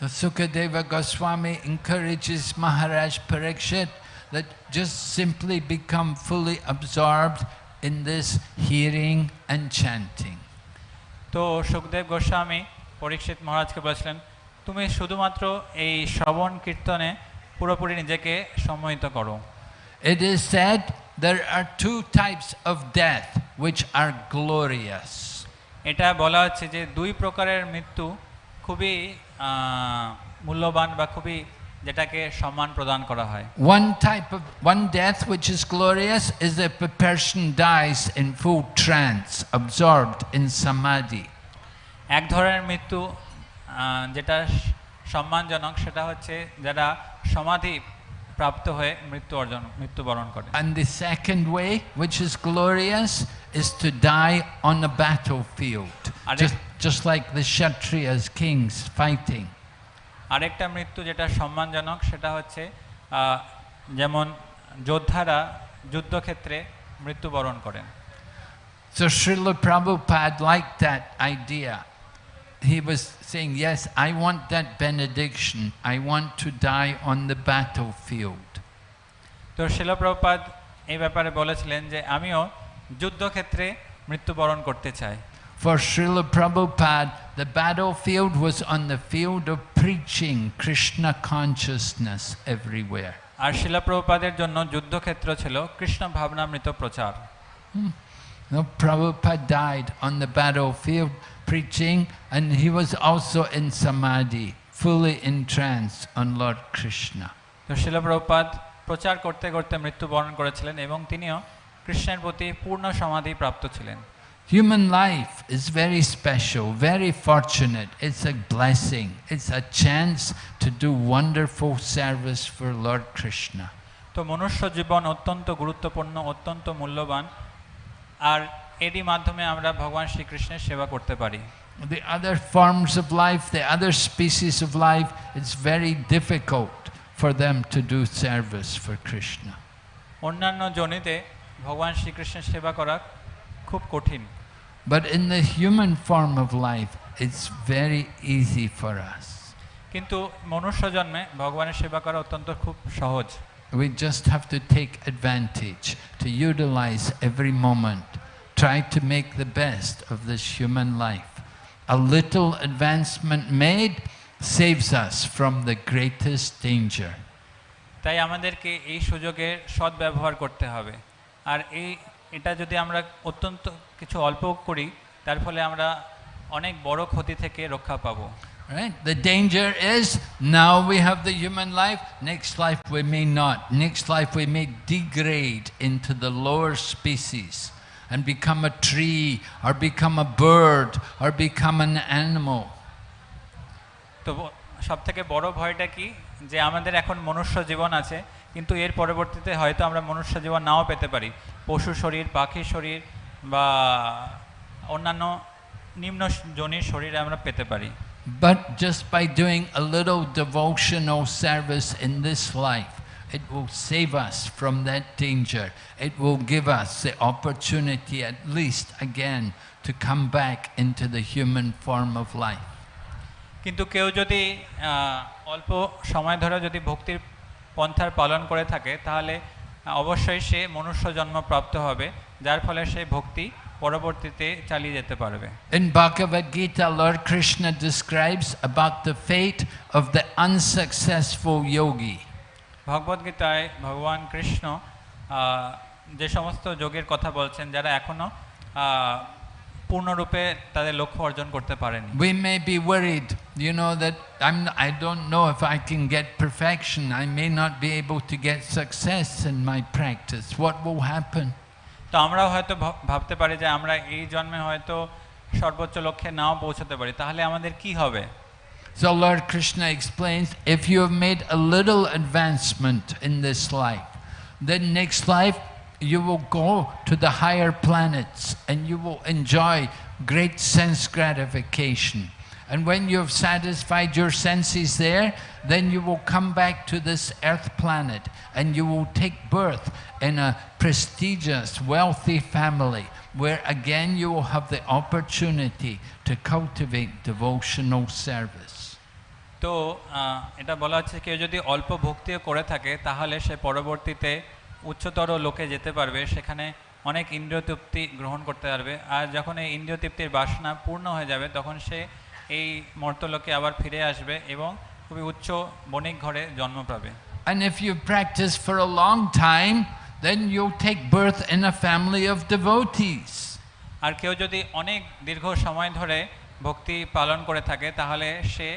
S1: So Sukadeva Goswami encourages Maharaj Parikshit that just simply become fully absorbed in this hearing and chanting.
S2: তো সুখদেব গোস্বামী পরীক্ষিত মহারাজকে বলেছিলেন তুমি শুধুমাত্র এই শ্রবণ কীর্তনে পুরোপুরি নিজেকে সম্মোহিত করো
S1: It is said there are two types of death which are glorious.
S2: এটা বলা হচ্ছে যে দুই প্রকারের মৃত্যু খুবই মূল্যবান বা খুবই যেটাকে সম্মান প্রদান করা হয়।
S1: One type of one death which is glorious is a person dies in full trance absorbed in samadhi
S2: এক ধরনের মৃত্যু যেটা সম্মানজনক সেটা হচ্ছে যারা সমাধি প্রাপ্ত হয়ে মৃত্যু অর্জন মৃত্যুবরণ করে।
S1: And the second way which is glorious is to die on the battlefield. Just, just like the Kshatriyas, kings fighting.
S2: আরেকটা মৃত্যু যেটা সম্মানজনক সেটা হচ্ছে যেমন যোদ্ধারা যুদ্ধক্ষেত্রে মৃত্যুবরণ করেন
S1: So Srila Prabhupada liked that idea. He was saying, Yes, I want that benediction. I want to die on the battlefield.
S2: তো শিলপ্রপাত এই ব্যাপারে বলেছিলেন যে আমিও যুদ্ধক্ষেত্রে মৃত্যুবরণ করতে চাই
S1: For Srila Prabhupada, the battlefield was on the field of preaching Krishna consciousness everywhere.
S2: আর শিলাপ্রপাদের জন্য যুদ্ধক্ষেত্র ছিল কৃষ্ণ ভাবনামৃত প্রচার
S1: No, Prabhupada died on the battlefield preaching, and he was also in samadhi, fully entranced on Lord Krishna.
S2: তো শিলপ্রপাত প্রচার করতে করতে মৃত্যুবরণ করেছিলেন এবং তিনিও কৃষ্ণের প্রতি পূর্ণ সমাধি প্রাপ্ত ছিলেন।
S1: Human life is very special very fortunate it's a blessing it's a chance to do wonderful service for Lord Krishna
S2: তো মনুষ্য জীবন অত্যন্ত গুরুত্বপূর্ণ অত্যন্ত মূল্যবান। আর এরই মাধ্যমে আমরা ভগবান শ্রীকৃষ্ণের সেবা করতে পারি।
S1: The other forms of life the other species of life it's very difficult for them to do service for Krishna
S2: অন্যান্য জনিতে ভগবান শ্রীকৃষ্ণের সেবা করা খুব কঠিন
S1: But in the human form of life, it's very easy for us.
S2: কিন্তু মনুষ্য জন্মে ভগবানের সেবা করা অত্যন্ত খুব সহজ
S1: We just have to take advantage, to utilize every moment, try to make the best of this human life. A little advancement made saves us from the greatest danger.
S2: তাই আমাদেরকে এই সুযোগের সদ্ব্যবহার করতে হবে আর এই এটা যদি আমরা অত্যন্ত কিছু অল্প করি তার ফলে আমরা অনেক বড় ক্ষতি থেকে রক্ষা পাবো
S1: Right? The danger is now we have the human life, next life we may not. Next life we may degrade into the lower species and become a tree or become a bird or become an animal.
S2: তো সব থেকে বড় ভয়টা কি যে আমাদের এখন মনুষ্য জীবন আছে কিন্তু এর পরবর্তীতে হয়তো আমরা মনুষ্য জীবন নাও পেতে পারি পশু শরীর পাখি শরীর বা অন্যান্য নিম্ন জনির শরীরে আমরা পেতে পারি
S1: But just by doing a little devotional service in this life, it will save us from that danger. It will give us the opportunity, at least again, to come back into the human form of life.
S2: কিন্তু কেউ যদি অল্প সময় ধরে যদি ভক্তির পন্থার পালন করে থাকে তাহলে অবশ্যই সে মনুষ্য জন্ম প্রাপ্ত হবে যার ফলে সে ভক্তি পরবর্তীতে চালিয়ে যেতে পারবে
S1: In Bhagavad Gita, Lord Krishna describes about the fate of the unsuccessful yogi.
S2: ভগবদ্গীতায় ভগবান কৃষ্ণ যে সমস্ত যোগের কথা বলছেন যারা এখনও পূর্ণরূপে তাদের লক্ষ্য অর্জন করতে পারেনি
S1: We may be worried, you know, that I'm, I don't know if I can get perfection. I may not be able to get success in my practice. What will happen?
S2: তো আমরাও হয়তো ভাব- ভাবতে পারি যে আমরা এই জন্মে হয়তো সর্বোচ্চ লক্ষ্যে নাও পৌঁছতে পারি তাহলে আমাদের কি হবে
S1: So Lord Krishna explains, if you have made a little advancement in this life, then next life you will go to the higher planets and you will enjoy great sense gratification. And when you have satisfied your senses there, then you will come back to this earth planet and you will take birth in a prestigious, wealthy family where again you will have the opportunity to cultivate devotional service.
S2: তো আহ, এটা বলা হচ্ছে কেউ যদি অল্প ভক্তিও করে থাকে তাহলে সে পরবর্তীতে উচ্চতর লোকে যেতে পারবে সেখানে অনেক ইন্দ্রিয় তৃপ্তি গ্রহণ করতে পারবে আর যখন এই ইন্দ্রিয় তৃপ্তির বাসনা পূর্ণ হয়ে যাবে তখন সে এই মর্তলোকে আবার ফিরে আসবে এবং খুবই উচ্চ বণিক ঘরে জন্ম পাবে
S1: And if you practice for a long time, then you'll take birth in a family of devotees.
S2: আর কেউ যদি অনেক দীর্ঘ সময় ধরে ভক্তি পালন করে থাকে তাহলে সে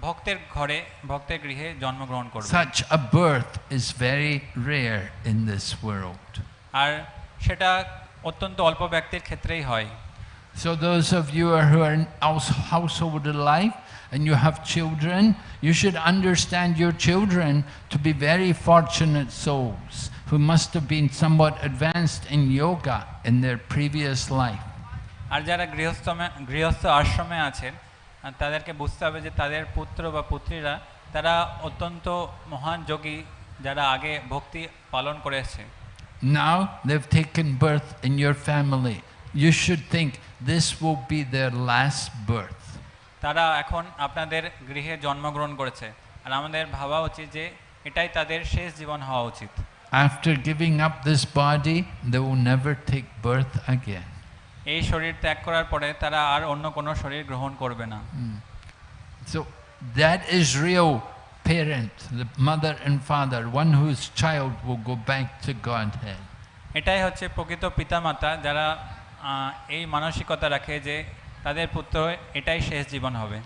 S2: ভক্তের ঘরে ভক্তের গৃহে জন্মগ্রহণ করবে
S1: Such a birth is very rare in this world.
S2: আর সেটা অত্যন্ত অল্প ব্যক্তির ক্ষেত্রেই হয়
S1: So those of you who are in household life and you have children, you should understand your children to be very fortunate souls who must have been somewhat advanced in yoga in their previous life.
S2: আর যারা গৃহস্থ গৃহস্থ আশ্রমে আছেন তাদেরকে বুঝতে হবে যে তাদের পুত্র বা পুত্রীরা তারা অত্যন্ত মহান যোগী যারা আগে ভক্তি পালন করেছে
S1: Now they've taken birth in your family. You should think this will be their last birth.
S2: তারা এখন আপনাদের গৃহে জন্মগ্রহণ করেছে আর আমাদের ভাবা উচিত যে এটাই তাদের শেষ জীবন হওয়া উচিত
S1: After giving up this body, they will never take birth again.
S2: এই শরীর ত্যাগ করার পরে তারা আর অন্য কোনো শরীর গ্রহণ করবে না
S1: So that is real parent, the mother and father, one whose child will go back to Godhead.
S2: এটাই হচ্ছে প্রকৃত পিতামাতা যারা এই মানসিকতা রাখে যে তাদের পুত্র এটাই শেষ জীবন হবে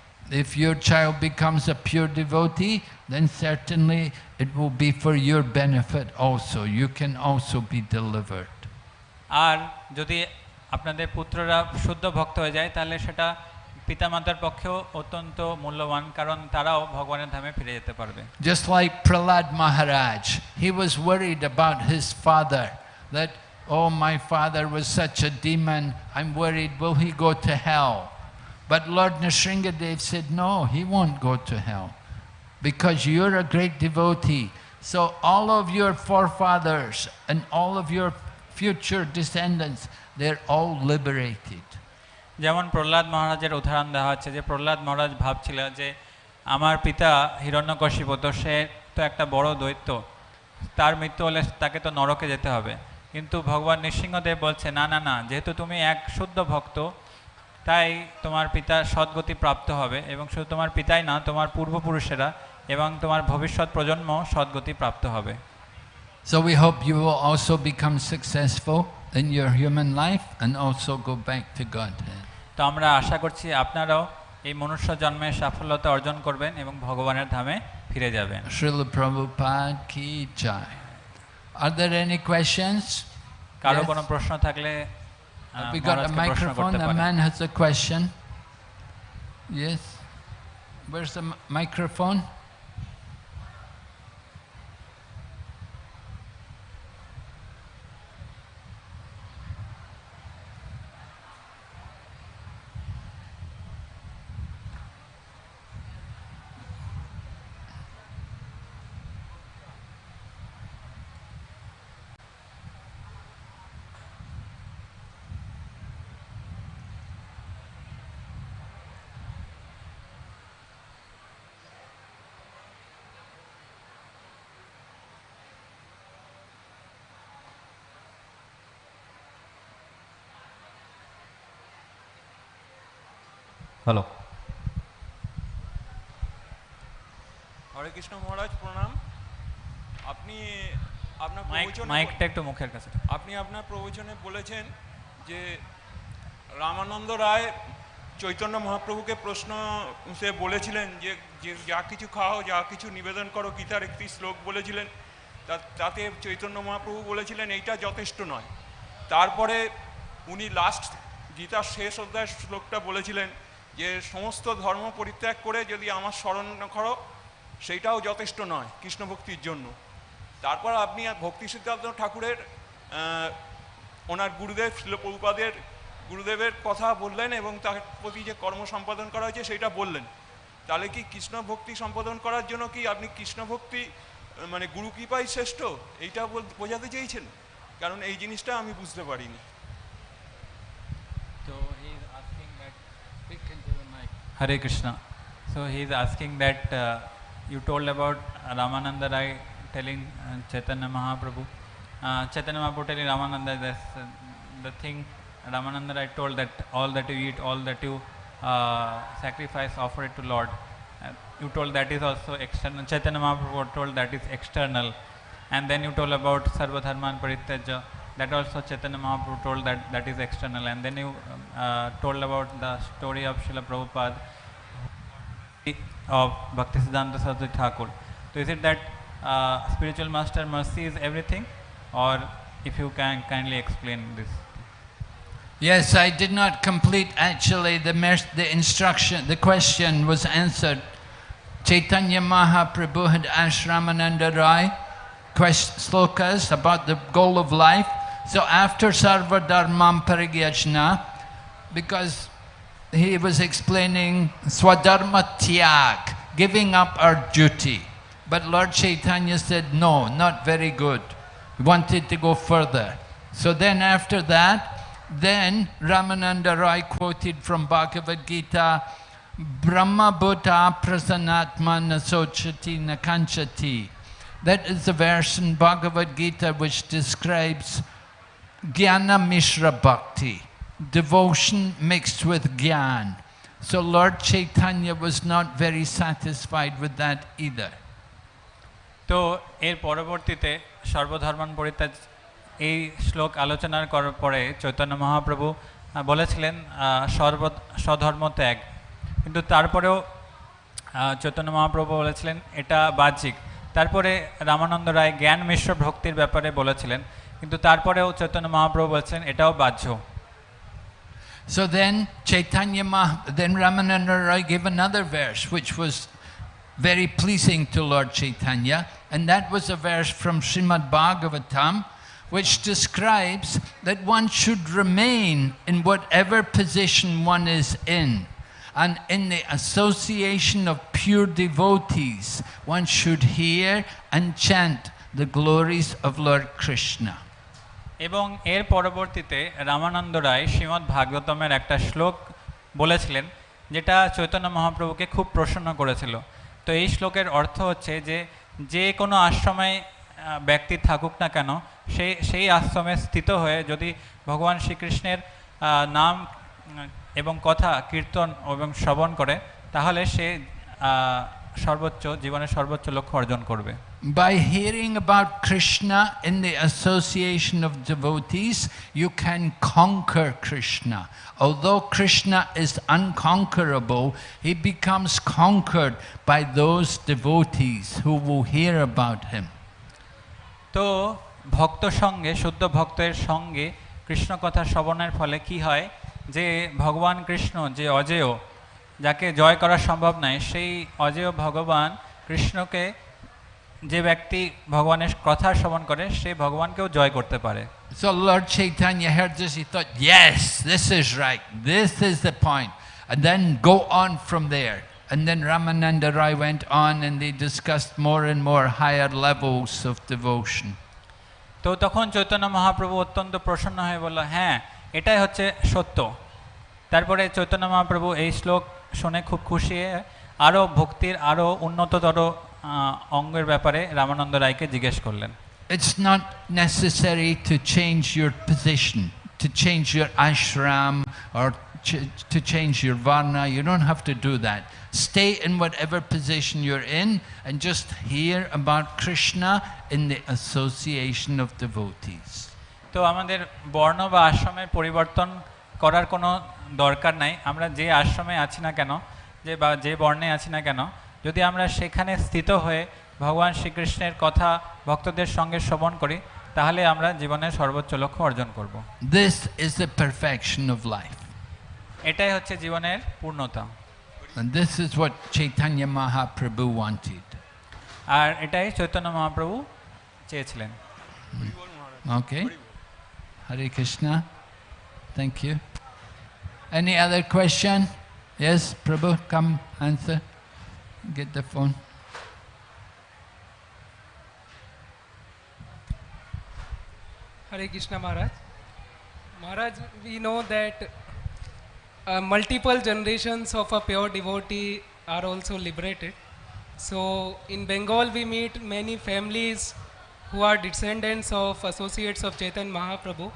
S1: If your child becomes a pure devotee, then certainly it will be for your benefit also. You can also be delivered.
S2: আর যদি আপনাদের পুত্ররা শুদ্ধ ভক্ত হয়ে যায় তাহলে সেটা পিতামাতার পক্ষেও অত্যন্ত মূল্যবান কারণ তারাও ভগবানের ধামে ফিরে যেতে পারবে
S1: Just like Prahlad Maharaj, he was worried about his father, that, oh, my father was such a demon, I'm worried, will he go to hell? But Lord Nrsingadev said, no, he won't go to hell, because you're a great devotee. So all of your forefathers and all of your future descendants, they're all liberated.
S2: যেমন প্রহ্লাদ মহারাজের উদাহরণ দেওয়া হচ্ছে যে প্রহ্লাদ মহারাজ ভাবছিল যে আমার পিতা হিরণ্যকশিপ তো সে তো একটা বড় দৈত্য তার মৃত্যু হলে তাকে তো নরকে যেতে হবে কিন্তু ভগবান নৃসিংহদেব বলছে না না না যেহেতু তুমি এক শুদ্ধ ভক্ত তাই তোমার পিতা সদ্গতি প্রাপ্ত হবে এবং শুধু তোমার পিতাই না তোমার পূর্বপুরুষেরা এবং তোমার ভবিষ্যৎ প্রজন্ম সদ্গতি প্রাপ্ত হবে
S1: So we hope you will also become successful in your human life and also go back to Godhead.
S2: তো আমরা আশা করছি আপনারাও এই মনুষ্য জন্মে সাফল্যতা অর্জন করবেন এবং ভগবানের ধামে ফিরে যাবেন
S1: Srila Prabhupada ki jai. Are there any questions? কারও
S2: কোনো প্রশ্ন থাকলে
S1: We got a microphone. A man has a question. Yes. Where's the microphone?
S3: Hello
S4: Hare Krishna Maharaj প্রণাম। আপনি আপনার
S2: মাইকটা একটু মুখের কাছে।
S4: আপনি আপনার প্রবচনে বলেছেন যে রামানন্দ রায় চৈতন্য মহাপ্রভুকে প্রশ্ন সে বলেছিলেন যে যে যা কিছু খাও যা কিছু নিবেদন করো গীতার একটি শ্লোক বলেছিলেন। তাতে চৈতন্য মহাপ্রভু বলেছিলেন এইটা যথেষ্ট নয়। তারপরে উনি লাস্ট গীতার শেষ অধ্যায়ের শ্লোকটা বলেছিলেন যে সমস্ত ধর্ম পরিত্যাগ করে যদি আমার স্মরণ করো, সেইটাও যথেষ্ট নয় কৃষ্ণ ভক্তির জন্য। তারপর আপনি ভক্তি সিদ্ধার্থ ঠাকুরের ওনার গুরুদেব শিলপ্রভুপাদের গুরুদেবের কথা বললেন এবং তার প্রতি যে কর্ম সম্পাদন করা হয়েছে সেটা বললেন। তাহলে কি কৃষ্ণ ভক্তি সম্পাদন করার জন্য কি আপনি কৃষ্ণ ভক্তি মানে গুরু কৃপাই শ্রেষ্ঠ? এইটা বোঝাতে চেয়েছেন? কারণ এই জিনিসটা আমি বুঝতে পারিনি।
S2: Hare Krishna. So he is asking that uh, you told about Ramananda Rai telling uh, Chaitanya Mahaprabhu. Uh, Chaitanya Mahaprabhu telling Ramananda this, uh, the thing Ramananda Rai told that all that you eat, all that you uh, sacrifice, offer it to Lord. Uh, you told that is also external. Chaitanya Mahaprabhu told that is external. And then you told about Sarva Dharman Parityaja. That also Chaitanya Mahaprabhu told that that is external. And then you uh, told about the story of Srila Prabhupada of Bhaktisiddhanta Saraswati Thakur. So is it that uh, spiritual master mercy is everything, or if you can kindly explain this?
S1: Yes, I did not complete actually the, the instruction. The question was answered. Chaitanya Mahaprabhu had asked Ramananda Rai quest- slokas about the goal of life. So after Sarva Dharmam Parigyajna, because he was explaining Swadharma Tyag, giving up our duty. But Lord Chaitanya said, no, not very good. He wanted to go further. So then after that, then Ramananda Roy quoted from Bhagavad Gita, Brahma Bhuta Prasanatma Nasochati Nakanchati. That is the verse in Bhagavad Gita which describes Jnana Mishra Bhakti, devotion mixed with Gyan. So Lord Chaitanya was not very satisfied with that either.
S2: তো এর পরবর্তীতে সর্বধর্মান পরিত্যাগ এই শ্লোক আলোচনার করার পরে চৈতন্য মহাপ্রভু বলেছিলেন সর্ব স্বধর্ম ত্যাগ কিন্তু তারপরেও চৈতন্য মহাপ্রভু বলেছিলেন এটা বাহ্যিক তারপরে রামানন্দ রায় জ্ঞান মিশ্র ভক্তির ব্যাপারে বলেছিলেন কিন্তু তারপরেও চৈতন্য মহাপ্রভু বলেছিলেন এটাও বাহ্য
S1: So then Chaitanya Mah, then Ramananda Roy gave another verse which was very pleasing to Lord Chaitanya, and that was a verse from Srimad Bhagavatam, which describes that one should remain in whatever position one is in. And in the association of pure devotees, one should hear and chant the glories of Lord Krishna.
S2: এবং এর পরবর্তীতে রামানন্দ রায় শ্রীমদ্ ভাগবতমের একটা শ্লোক বলেছিলেন, যেটা চৈতন্য মহাপ্রভুকে খুব প্রসন্ন করেছিল। তো এই শ্লোকের অর্থ হচ্ছে যে যে কোনো আশ্রমে ব্যক্তি থাকুক না কেন সেই সেই আশ্রমে স্থিত হয়ে যদি ভগবান শ্রীকৃষ্ণের নাম এবং কথা কীর্তন এবং শ্রবণ করে, তাহলে সে সর্বোচ্চ, জীবনের সর্বোচ্চ লক্ষ্য অর্জন করবে।
S1: By hearing about Krishna in the association of devotees, you can conquer Krishna. Although Krishna is unconquerable, he becomes conquered by those devotees who will hear about him.
S2: তো ভক্ত সঙ্গে শুদ্ধ ভক্তের সঙ্গে কৃষ্ণ কথা শ্রবণের ফলে কি হয় যে ভগবান কৃষ্ণ যে অজেয় যাকে জয় করা সম্ভব নয় সেই অজেয় ভগবান কৃষ্ণকে যে ব্যক্তি ভগবানের কথা শ্রবণ করে সে ভগবানকেও জয় করতে পারে
S1: So Lord Chaitanya heard this, he thought, yes, this is right, this is the point. And then go on from there. And then Ramananda Rai went on and they discussed more and more higher levels of devotion.
S2: তো তখন চৈতন্য মহাপ্রভু অত্যন্ত প্রসন্ন হয়ে বলল হ্যাঁ এটাই হচ্ছে সত্য তারপরে চৈতন্য মহাপ্রভু এই শ্লোক শুনে খুব খুশি হয়ে আরও ভক্তির আরও উন্নততর অঙ্গের ব্যাপারে রামানন্দ রায়কে জিজ্ঞেস করলেন।
S1: It's not necessary to change your position to change your ashram or to change your varna you don't have to do that stay in whatever position you're in and just hear about Krishna in the association of the ভৌথিস
S2: তো আমাদের বর্ণ বা আশ্রমের পরিবর্তন করার কোনো দরকার নাই। আমরা যে আশ্রমে আছি না কেন যে বা যে বর্ণে আছি না কেন যদি আমরা সেখানে স্থিত হয়ে ভগবান শ্রীকৃষ্ণের কথা ভক্তদের সঙ্গে শ্রবণ করি তাহলে আমরা জীবনের সর্বোচ্চ লক্ষ্য অর্জন করব।
S1: This is the perfection of life
S2: এটাই হচ্ছে জীবনের পূর্ণতা।
S1: This is what Chaitanya Mahaprabhu wanted
S2: আর এটাই চৈতন্য মহাপ্রভু চেয়েছিলেন।
S1: Okay Hare Krishna thank you any other question yes Prabhu come answer Get the phone.
S5: Hare Krishna Maharaj. Maharaj, we know that uh, multiple generations of a pure devotee are also liberated. So in Bengal, we meet many families who are descendants of associates of Chaitanya Mahaprabhu,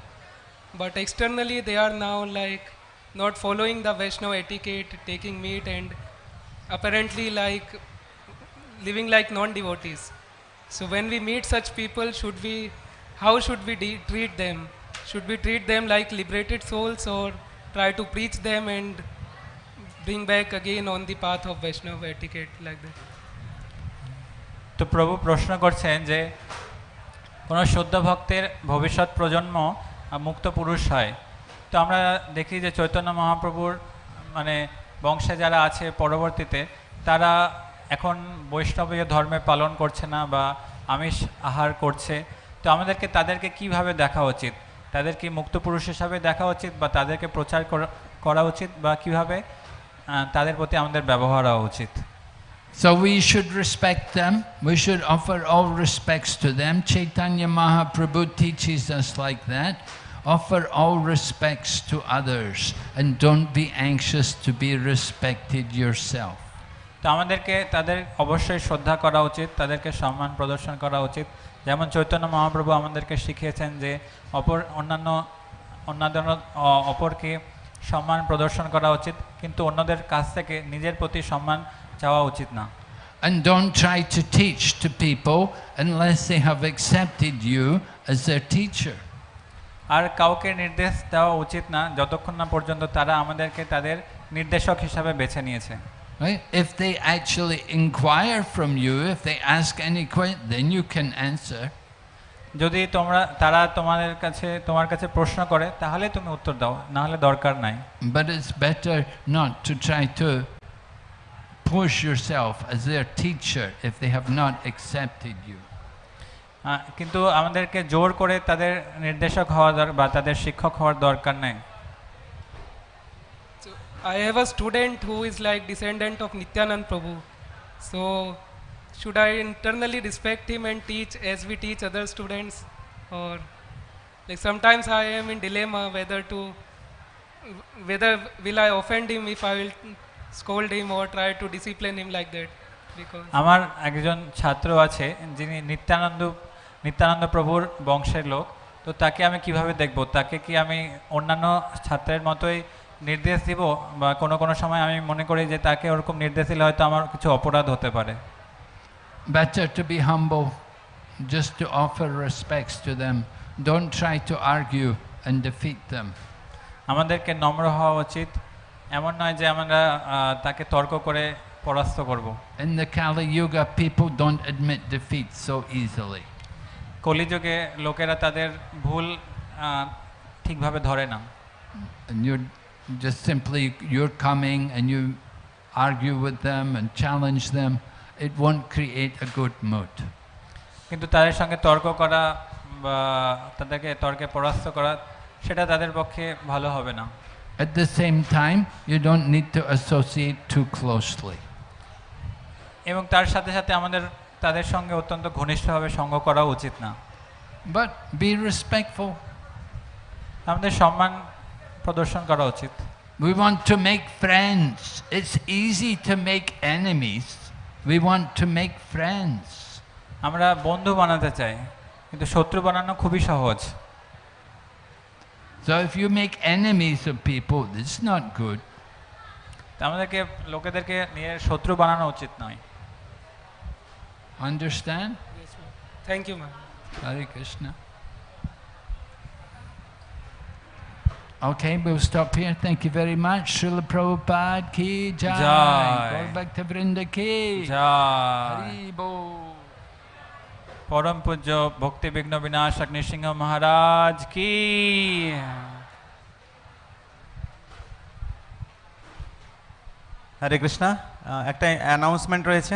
S5: but externally they are now like not following the Vaishnava etiquette, taking meat, and apparently like living like non-devotees. So when we meet such people, should we, how should we de- treat them? Should we treat them like liberated souls or try to preach them and bring back again on the path of Vaishnava etiquette like that?
S2: তো প্রভু প্রশ্ন করছেন যে কোনো শুদ্ধ ভক্তের ভবিষ্যৎ প্রজন্ম মুক্ত পুরুষ হয় তো আমরা দেখি যে চৈতন্য মহাপ্রভুর মানে বংশে যারা আছে পরবর্তীতে, তারা এখন বৈষ্ণবীয় ধর্মে পালন করছে না বা আমিষ আহার করছে তো আমাদেরকে তাদেরকে কীভাবে দেখা উচিত তাদের কি মুক্ত পুরুষ হিসাবে দেখা উচিত বা তাদেরকে প্রচার করা- উচিত বা কীভাবে তাদের প্রতি আমাদের ব্যবহার হওয়া উচিত
S1: So we should respect them. We should offer all respects to them. Chaitanya Mahaprabhu teaches us like that. Offer all respects to others and don't be anxious to be respected yourself.
S2: তো আমাদেরকে তাদের অবশ্যই শ্রদ্ধা করা উচিত তাদেরকে সম্মান প্রদর্শন করা উচিত যেমন চৈতন্য মহাপ্রভু আমাদেরকে শিখিয়েছেন যে অপর অন্যান্য অন্যান্য অপরকে সম্মান প্রদর্শন করা উচিত কিন্তু অন্যদের কাছ থেকে নিজের প্রতি সম্মান চাওয়া উচিত না
S1: And don't try to teach to people unless they have accepted you as their teacher.
S2: আর কাউকে নির্দেশ দেওয়া উচিত না যতক্ষণ না পর্যন্ত তারা আমাদেরকে তাদের নির্দেশক হিসাবে বেছে নিয়েছে
S1: Right? If they actually inquire from you, if they ask any question, then you can answer.
S2: যদি তোমরা তারা তোমাদের কাছে তোমার কাছে প্রশ্ন করে তাহলে তুমি উত্তর দাও না হলে দরকার নাই
S1: But it's better not to try to push yourself as their teacher if they have not accepted you.
S2: কিন্তু আমাদেরকে জোর করে তাদের নির্দেশক হওয়া দরকার বা তাদের শিক্ষক হওয়ার দরকার নেই।
S5: I have a student who is like descendant of Nityananda Prabhu so should I internally respect him and teach S B teach other students or like sometimes I am in dilemma whether to whether will I offend him if I will scold him or try to discipline him like that
S2: আমার একজন ছাত্র আছে যিনি নিত্যানন্দ নিত্যানন্দ প্রভুর বংশের লোক তো তাকে আমি কীভাবে দেখব তাকে কি আমি অন্যান্য ছাত্রের মতোই নির্দেশ দিব বা কোনো কোনো সময় আমি মনে করি যে তাকে ওরকম নির্দেশ দিলে হয়তো আমার কিছু অপরাধ হতে পারে
S1: Better to be humble, just to offer respects to them. Don't try to argue and defeat them.
S2: আমাদেরকে নম্র হওয়া উচিত এমন নয় যে আমরা তাকে তর্ক করে পরাস্ত করব
S1: In the Kali Yuga, people don't admit defeat so easily.
S2: কলিযুগে লোকেরা তাদের ভুল ঠিকভাবে ধরে না
S1: And you're just simply, you're coming and you argue with them and challenge them. It won't create a good mood.
S2: কিন্তু তাদের সঙ্গে তর্ক করা বা তাদেরকে তর্কে পরাস্ত করা সেটা তাদের পক্ষে ভালো হবে না
S1: At the same time, you don't need to associate too closely.
S2: এবং তার সাথে সাথে আমাদের তাদের সঙ্গে অত্যন্ত ঘনিষ্ঠভাবে সঙ্গ করা উচিত না।
S1: বাট বি রেসপেক্টফুল
S2: আমাদের সম্মান প্রদর্শন করা উচিত।
S1: We want to make friends it's easy to make enemies we want to make friends
S2: আমরা বন্ধু বানাতে চাই কিন্তু শত্রু বানানো খুবই সহজ।
S1: So if you make enemies of people this not good
S2: আমাদেরকে লোকেদেরকে শত্রু বানানো উচিত নয়।
S1: Understand? Yes, ma'am.
S5: Thank you, ma'am.
S1: Hare Krishna. Okay, we'll stop here. Thank you very much. Srila Prabhupada ki jai.
S2: Jai.
S1: Gaur Bhakta Vrinda ki.
S2: যা
S1: Hari Bol.
S2: পরম পূজ্য ভক্তি বিঘ্ন বিনাশ অগ্নিসিংহ মহারাজ কি
S6: হরে কৃষ্ণা একটা অ্যানাউন্সমেন্ট রয়েছে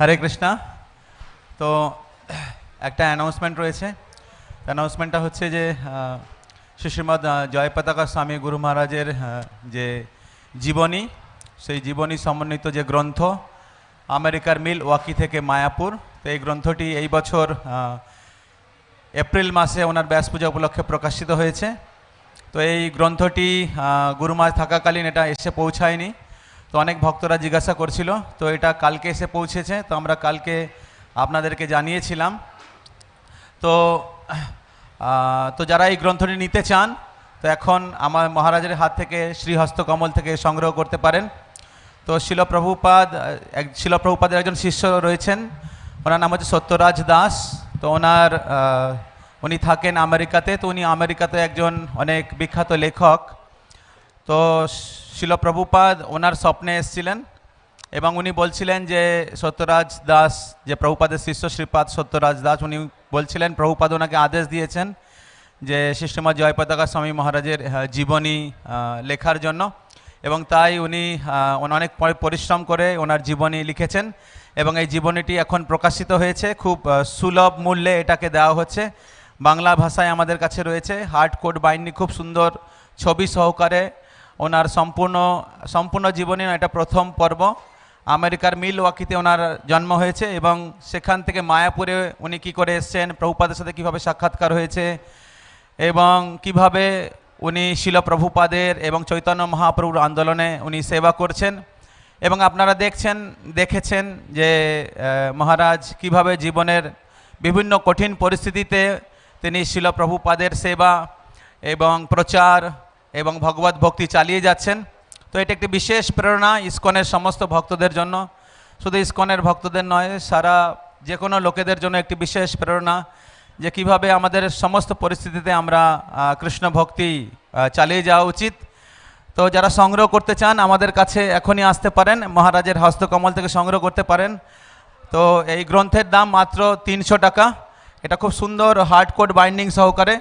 S6: হরে কৃষ্ণা। তো একটা অ্যানাউন্সমেন্ট রয়েছে। অ্যানাউন্সমেন্টটা হচ্ছে যে আহ, শ্রী শ্রীমদ আহ, জয়পতাকা স্বামী গুরু মহারাজের যে জীবনী সেই জীবনী সমন্বিত যে গ্রন্থ আমেরিকার মিল ওয়াকি থেকে মায়াপুর। তো এই গ্রন্থটি এই বছর এপ্রিল মাসে ওনার ব্যাস পূজা উপলক্ষে প্রকাশিত হয়েছে। তো এই গ্রন্থটি আহ, গুরু মহারাজ থাকাকালীন এটা এসে পৌঁছায়নি। তো অনেক ভক্তরা জিজ্ঞাসা করছিল, তো এটা কালকে এসে পৌঁছেছে? তো আমরা কালকে আপনাদেরকে জানিয়েছিলাম। তো তো যারা এই গ্রন্থটি নিতে চান, তো এখন আমার মহারাজের হাত থেকে শ্রীহস্ত কমল থেকে সংগ্রহ করতে পারেন। তো শিলপ্রভুপাদ, এক, শিলপ্রভুপাদের একজন শিষ্য রয়েছেন। ওনার নাম হচ্ছে সত্যরাজ দাস। তো ওনার উনি থাকেন আমেরিকাতে। তো উনি আমেরিকাতে একজন অনেক বিখ্যাত লেখক। তো শিলপ্রভুপাদ ওনার স্বপ্নে এসেছিলেন এবং উনি বলছিলেন যে সত্যরাজ দাস, যে প্রভুপাদের শিষ্য শ্রীপাদ সত্যরাজ দাস, উনি বলছিলেন, প্রভুপাদ ওনাকে আদেশ দিয়েছেন যে শিষ্যমা জয়পতাকা স্বামী মহারাজের জীবনী লেখার জন্য। এবং তাই উনি অনেক পরিশ্রম করে ওনার জীবনী লিখেছেন এবং এই জীবনীটি এখন প্রকাশিত হয়েছে। খুব সুলভ মূল্যে এটাকে দেওয়া হচ্ছে। বাংলা ভাষায় আমাদের কাছে রয়েছে, হার্ড কোড বাইন্ডিং, খুব সুন্দর ছবি সহকারে ওনার সম্পূর্ণ সম্পূর্ণ জীবনী এটা প্রথম পর্ব। আমেরিকার মিল ওয়াকিতে ওনার জন্ম হয়েছে এবং সেখান থেকে মায়াপুরে উনি কী করে এসছেন, প্রভুপাদের সাথে কীভাবে সাক্ষাৎকার হয়েছে এবং কীভাবে উনি শিলপ্রভুপাদের এবং চৈতন্য মহাপ্রভুর আন্দোলনে উনি সেবা করছেন এবং আপনারা দেখছেন, দেখেছেন যে মহারাজ কীভাবে জীবনের বিভিন্ন কঠিন পরিস্থিতিতে তিনি শিলপ্রভুপাদের সেবা এবং প্রচার এবং ভগবত ভক্তি চালিয়ে যাচ্ছেন। তো এটা একটি বিশেষ প্রেরণা ইস্কনের সমস্ত ভক্তদের জন্য। শুধু ইস্কনের ভক্তদের নয়, সারা যে কোনো লোকেদের জন্য একটি বিশেষ প্রেরণা যে কীভাবে আমাদের সমস্ত পরিস্থিতিতে আমরা কৃষ্ণ ভক্তি চালিয়ে যাওয়া উচিত। তো যারা সংগ্রহ করতে চান, আমাদের কাছে এখনই আসতে পারেন। মহারাজের হস্তকমল থেকে সংগ্রহ করতে পারেন। তো এই গ্রন্থের দাম মাত্র তিনশো টাকা। এটা খুব সুন্দর হার্ড কোড বাইন্ডিং সহকারে।